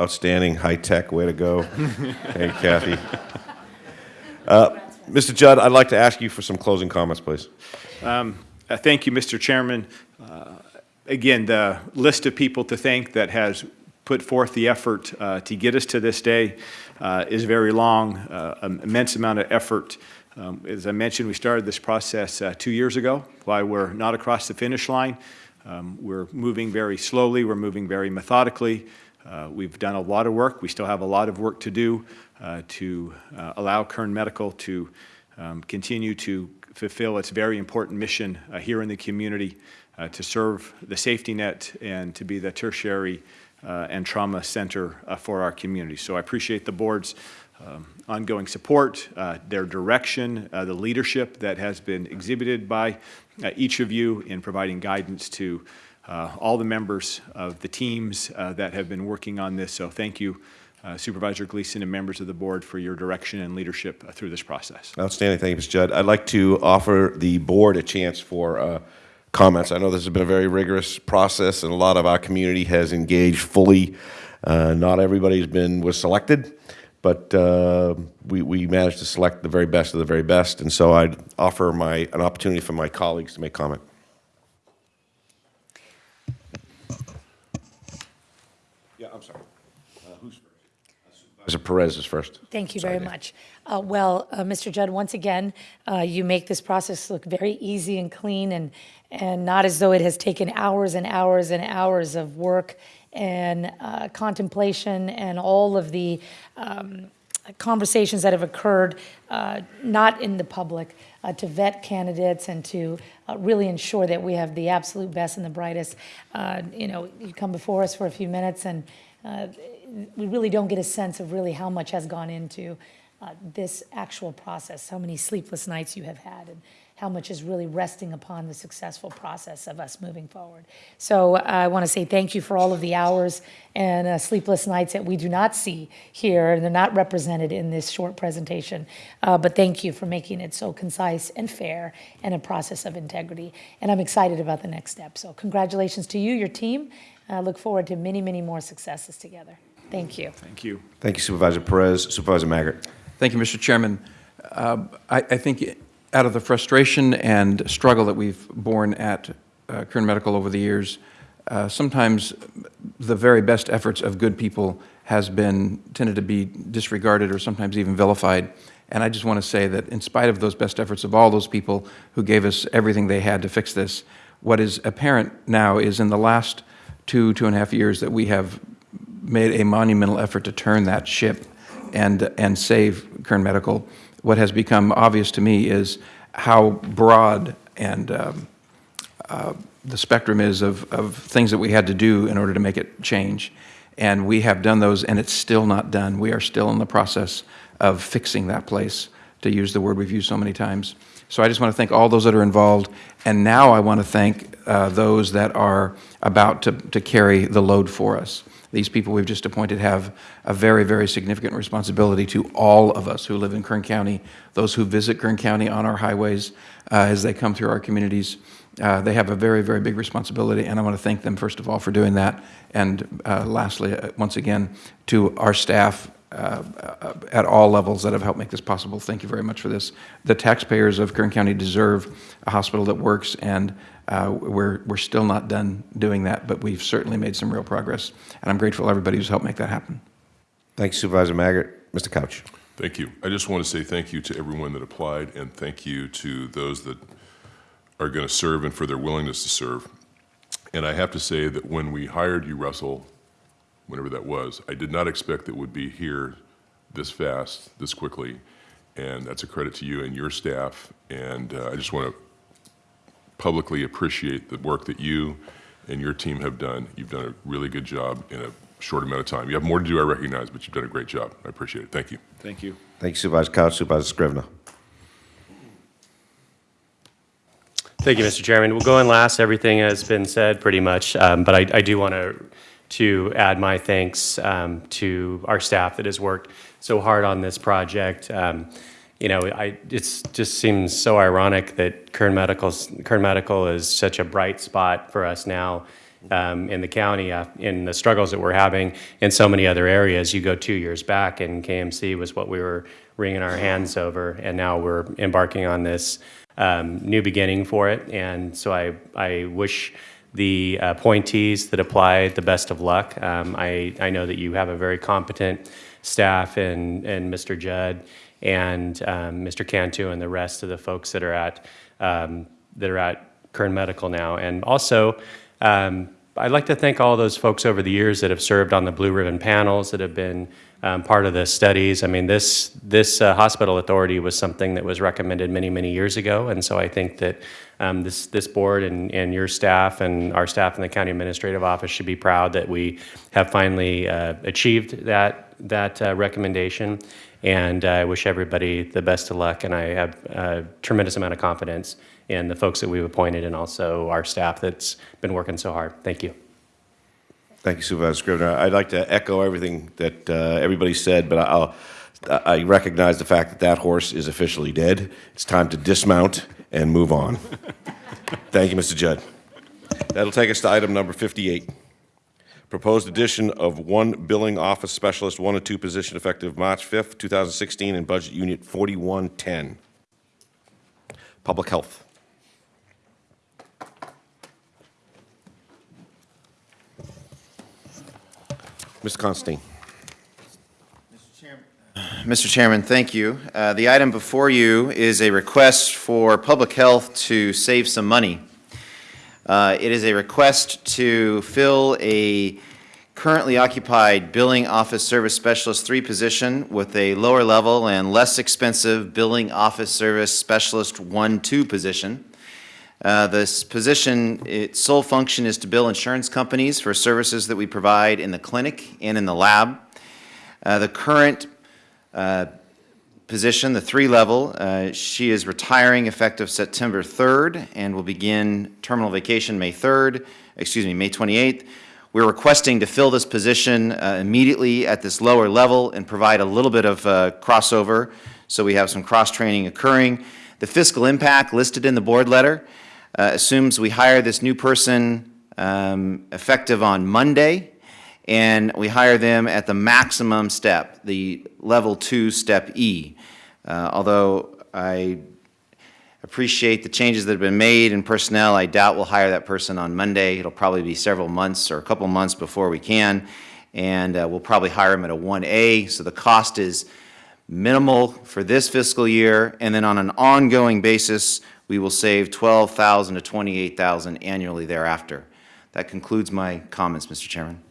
Outstanding, high-tech, way to go. hey, Kathy. Uh, Mr. Judd, I'd like to ask you for some closing comments, please. Um, uh, Thank you, Mr. Chairman. Uh, Again, the list of people to thank that has put forth the effort uh, to get us to this day uh, is very long, uh, an immense amount of effort. Um, As I mentioned, we started this process uh, two years ago. Why we're not across the finish line, um, we're moving very slowly, we're moving very methodically. Uh, We've done a lot of work. We still have a lot of work to do uh, to uh, allow Kern Medical to um, continue to fulfill its very important mission uh, here in the community uh, to serve the safety net and to be the tertiary uh, and trauma center for our community. So I appreciate the board's um, ongoing support, their direction, the leadership that has been exhibited by each of you in providing guidance to uh, all the members of the teams uh, that have been working on this. So thank you, uh, Supervisor Gleason and members of the board for your direction and leadership uh, through this process. Outstanding, thank you, Mr. Judd. I'd like to offer the board a chance for uh, comments. I know this has been a very rigorous process, and a lot of our community has engaged fully. Uh, Not everybody's been, was selected, but we we managed to select the very best of the very best, and so I'd offer my, an opportunity for my colleagues to make comment. Yeah, I'm sorry. Uh, Who's Supervisor Perez is first. Thank you very much. Uh, Well, uh, Mr. Judd, once again, uh, you make this process look very easy and clean and, and not as though it has taken hours and hours and hours of work and uh, contemplation and all of the um, conversations that have occurred, uh, not in the public, uh, to vet candidates and to uh, really ensure that we have the absolute best and the brightest. Uh, You know, you come before us for a few minutes and uh, we really don't get a sense of really how much has gone into uh, this actual process, how many sleepless nights you have had, and how much is really resting upon the successful process of us moving forward. So I want to say thank you for all of the hours and uh, sleepless nights that we do not see here, and they're not represented in this short presentation. Uh, But thank you for making it so concise and fair and a process of integrity. And I'm excited about the next step. So congratulations to you, your team. I look forward to many, many more successes together. Thank you. Thank you. Thank you, Supervisor Perez. Supervisor Maggard. Thank you, Mr. Chairman. Um, I, I think out of the frustration and struggle that we've borne at uh, Kern Medical over the years, uh, sometimes the very best efforts of good people has been tended to be disregarded or sometimes even vilified. And I just want to say that in spite of those best efforts of all those people who gave us everything they had to fix this, what is apparent now is in the last two, two and a half years that we have made a monumental effort to turn that ship and, and save Kern Medical. What has become obvious to me is how broad and um, uh, the spectrum is of, of things that we had to do in order to make it change. And we have done those, and it's still not done. We are still in the process of fixing that place, to use the word we've used so many times. So I just want to thank all those that are involved, and now I want to thank uh, those that are about to, to carry the load for us. These people we've just appointed have a very, very significant responsibility to all of us who live in Kern County, those who visit Kern County on our highways uh, as they come through our communities. Uh, they have a very, very big responsibility, and I want to thank them, first of all, for doing that. And uh, lastly, uh, once again, to our staff uh, uh, at all levels that have helped make this possible. Thank you very much for this. The taxpayers of Kern County deserve a hospital that works, and uh, we're, we're still not done doing that, but we've certainly made some real progress. And I'm grateful to everybody who's helped make that happen. Thank you, Supervisor Maggard. Mr. Couch. Thank you. I just want to say thank you to everyone that applied, and thank you to those that are going to serve and for their willingness to serve. And I have to say that when we hired you, Russell, whenever that was, I did not expect it would be here this fast, this quickly. And that's a credit to you and your staff. And uh, I just want to publicly appreciate the work that you and your team have done. You've done a really good job in a short amount of time. You have more to do, I recognize, but you've done a great job. I appreciate it. Thank you. Thank you. Thank you, Supervisor Couch. Supervisor Scrivener. Thank you, Mr. Chairman. We'll go in last. Everything has been said pretty much, um, but I, I do want to to add my thanks um, to our staff that has worked so hard on this project. Um, you know, I, it just seems so ironic that Kern Medical, Kern Medical is such a bright spot for us now um, in the county uh, in the struggles that we're having in so many other areas. You go two years back and KMC was what we were wringing our hands over, and now we're embarking on this um, new beginning for it. And so I, I wish the appointees that apply the best of luck. Um, I, I know that you have a very competent staff and, and Mr. Judd and um, Mr. Cantu and the rest of the folks that are at um, that are at Kern Medical now. And also, um, I'd like to thank all those folks over the years that have served on the Blue Ribbon panels that have been um, part of the studies. I mean, this this uh, hospital authority was something that was recommended many many years ago, and so I think that um, this this board and and your staff and our staff in the county administrative office should be proud that we have finally uh, achieved that that uh, recommendation. And I wish everybody the best of luck, and I have a tremendous amount of confidence in the folks that we've appointed and also our staff that's been working so hard. Thank you. Thank you, Supervisor Scrivener. I'd like to echo everything that uh, everybody said, but I'll, I recognize the fact that that horse is officially dead. It's time to dismount and move on. Thank you, Mr. Judd. That'll take us to item number 58. Proposed addition of one billing office specialist, one and two position effective March 5th, 2016, in Budget Unit 4110. Public Health. Mr. Constantine. Mr. Chairman, thank you. Uh, The item before you is a request for public health to save some money. Uh, It is a request to fill a currently occupied billing office service specialist three position with a lower level and less expensive billing office service specialist one, two position. Uh, This position, its sole function is to bill insurance companies for services that we provide in the clinic and in the lab. Uh, The current uh, position, the three-level, uh, she is retiring effective September 3rd and will begin terminal vacation May 3rd, excuse me, May 28th. We're requesting to fill this position uh, immediately at this lower level and provide a little bit of uh, crossover, so we have some cross-training occurring. The fiscal impact listed in the board letter uh, assumes we hire this new person um, effective on Monday, and we hire them at the maximum step, the level two, step E. Uh, Although I appreciate the changes that have been made in personnel, I doubt we'll hire that person on Monday. It'll probably be several months or a couple months before we can, and uh, we'll probably hire him at a 1A, so the cost is minimal for this fiscal year, and then on an ongoing basis, we will save 12000 to 28000 annually thereafter. That concludes my comments, Mr. Chairman.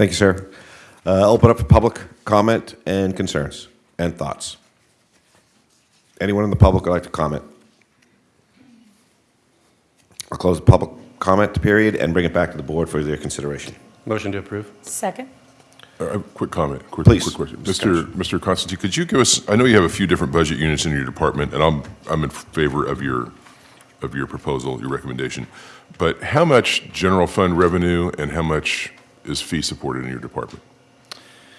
Thank you, sir. Uh, Open up for public comment and concerns and thoughts. Anyone in the public would like to comment? I'll close the public comment period and bring it back to the board for their consideration. Motion to approve. Second. Uh, quick comment, quick, Please. quick question. Mr. Mr. Constantine, could you give us, I know you have a few different budget units in your department, and I'm, I'm in favor of your, of your proposal, your recommendation, but how much general fund revenue and how much is fee supported in your department?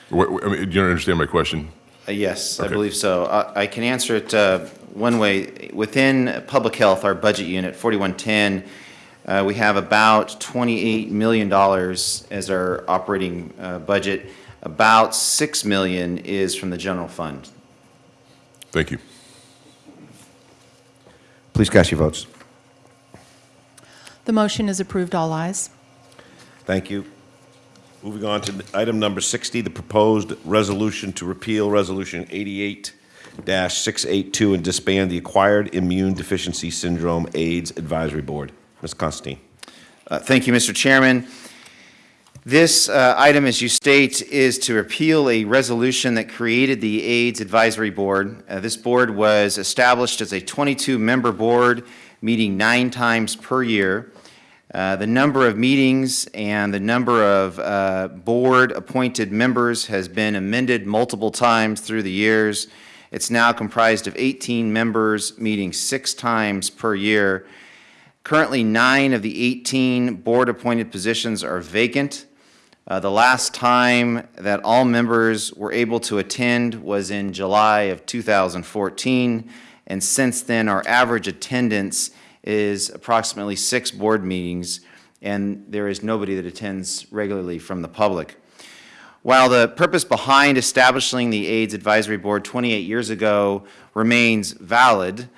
What, I mean, do you understand my question? Uh, Yes, I believe so. I I can answer it uh, one way. Within public health, our budget unit, 4110, uh, we have about $28 million as our operating uh, budget. About 6 million is from the general fund. Thank you. Please cast your votes. The motion is approved, all ayes. Thank you. Moving on to item number 60, the proposed resolution to repeal Resolution 88-682 and disband the Acquired Immune Deficiency Syndrome AIDS Advisory Board. Ms. Constantine. Uh, Thank you, Mr. Chairman. This uh, item, as you state, is to repeal a resolution that created the AIDS Advisory Board. Uh, This board was established as a 22-member board, meeting nine times per year. Uh, The number of meetings and the number of uh, board-appointed members has been amended multiple times through the years. It's now comprised of 18 members, meeting six times per year. Currently, nine of the 18 board-appointed positions are vacant. Uh, The last time that all members were able to attend was in July of 2014, and since then, our average attendance is approximately six board meetings, and there is nobody that attends regularly from the public. While the purpose behind establishing the AIDS Advisory Board 28 years ago remains valid,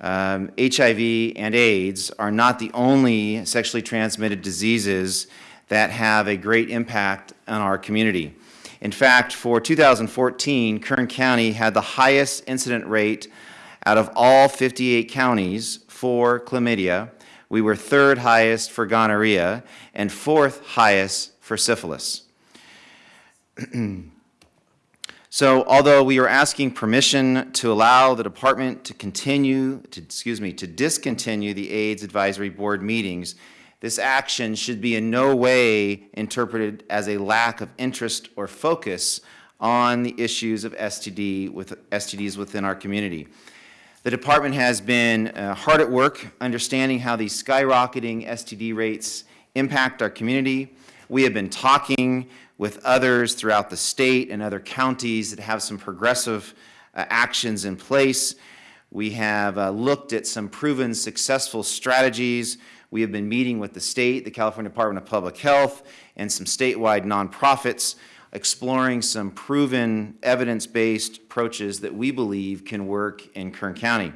um, HIV and AIDS are not the only sexually transmitted diseases that have a great impact on our community. In fact, for 2014, Kern County had the highest incident rate out of all 58 counties for chlamydia. We were third highest for gonorrhea and fourth highest for syphilis. So although we are asking permission to allow the department to continue, to, excuse me, to discontinue the AIDS Advisory Board meetings, this action should be in no way interpreted as a lack of interest or focus on the issues of STD with, STDs within our community. The department has been uh, hard at work understanding how these skyrocketing STD rates impact our community. We have been talking with others throughout the state and other counties that have some progressive uh, actions in place. We have uh, looked at some proven successful strategies. We have been meeting with the state, the California Department of Public Health, and some statewide nonprofits, exploring some proven evidence-based approaches that we believe can work in Kern County.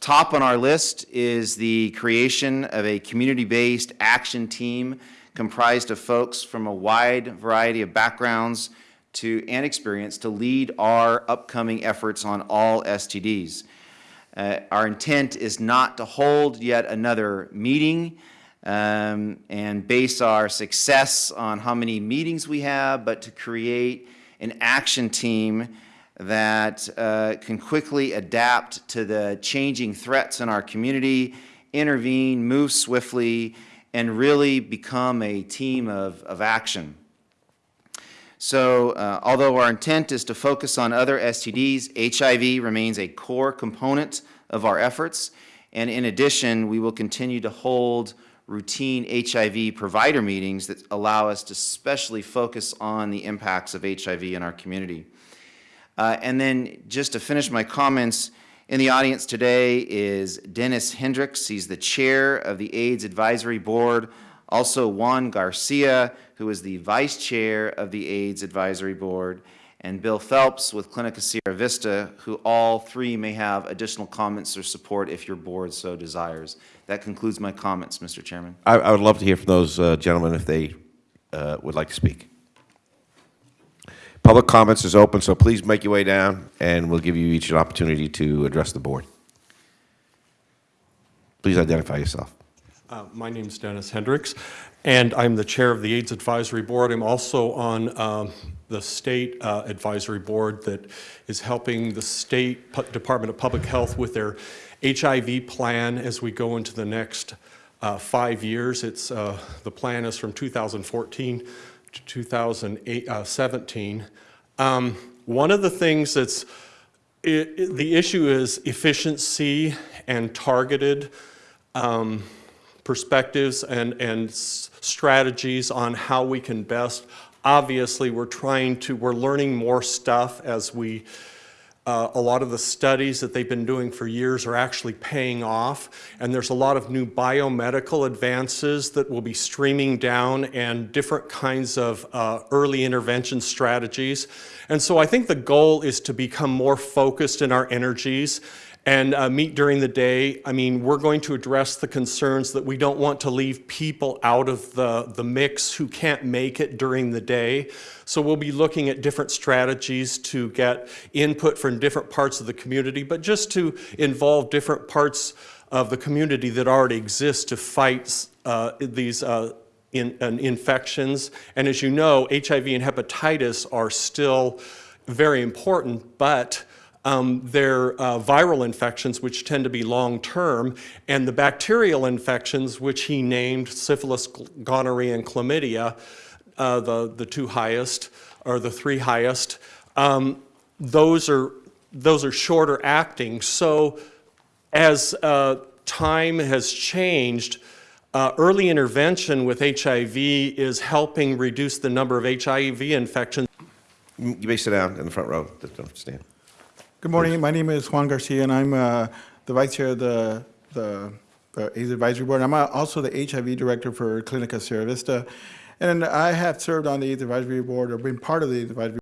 Top on our list is the creation of a community-based action team comprised of folks from a wide variety of backgrounds to, and experience to lead our upcoming efforts on all STDs. Uh, Our intent is not to hold yet another meeting um, and base our success on how many meetings we have, but to create an action team that uh, can quickly adapt to the changing threats in our community, intervene, move swiftly, and really become a team of, of action. So uh, although our intent is to focus on other STDs, HIV remains a core component of our efforts. And in addition, we will continue to hold routine HIV provider meetings that allow us to especially focus on the impacts of HIV in our community. Uh, and then just to finish my comments, in the audience today is Dennis Hendricks. He's the chair of the AIDS Advisory Board. Also Juan Garcia, who is the vice chair of the AIDS Advisory Board. And Bill Phelps with Clinica Sierra Vista, who all three may have additional comments or support if your board so desires. That concludes my comments, Mr. Chairman. I, I would love to hear from those uh, gentlemen if they uh, would like to speak. Public comments is open, so please make your way down, and we'll give you each an opportunity to address the board. Please identify yourself. Uh, My is Dennis Hendricks, and I'm the chair of the AIDS Advisory Board. I'm also on um, the State uh, Advisory Board that is helping the State Pu- Department of Public Health with their HIV plan as we go into the next uh, five years. It's, uh, the plan is from 2014 to 2017. Um, One of the things that's, i- i- the issue is efficiency and targeted um, perspectives and, and strategies on how we can best. Obviously, we're trying to, we're learning more stuff as we, uh, a lot of the studies that they've been doing for years are actually paying off, and there's a lot of new biomedical advances that will be streaming down and different kinds of uh, early intervention strategies. And so I think the goal is to become more focused in our energies and uh, meet during the day. I mean, we're going to address the concerns that we don't want to leave people out of the, the mix who can't make it during the day. So we'll be looking at different strategies to get input from different parts of the community, but just to involve different parts of the community that already exist to fight uh, these uh, in, infections. And as you know, HIV and hepatitis are still very important, but um, uh, viral infections, which tend to be long-term, and the bacterial infections, which he named syphilis, gonorrhea, and chlamydia, uh, the, the two highest, or the three highest, um, those, are, those are shorter acting. So as uh, time has changed, uh, early intervention with HIV is helping reduce the number of HIV infections. You may sit down in the front row. Don't stand. Good morning. My name is Juan Garcia, and I'm uh, the vice chair of the, the, the AIDS Advisory Board. I'm uh, also the HIV director for Clinica Sierra Vista. And I have served on the AIDS Advisory Board or been part of the AIDS Advisory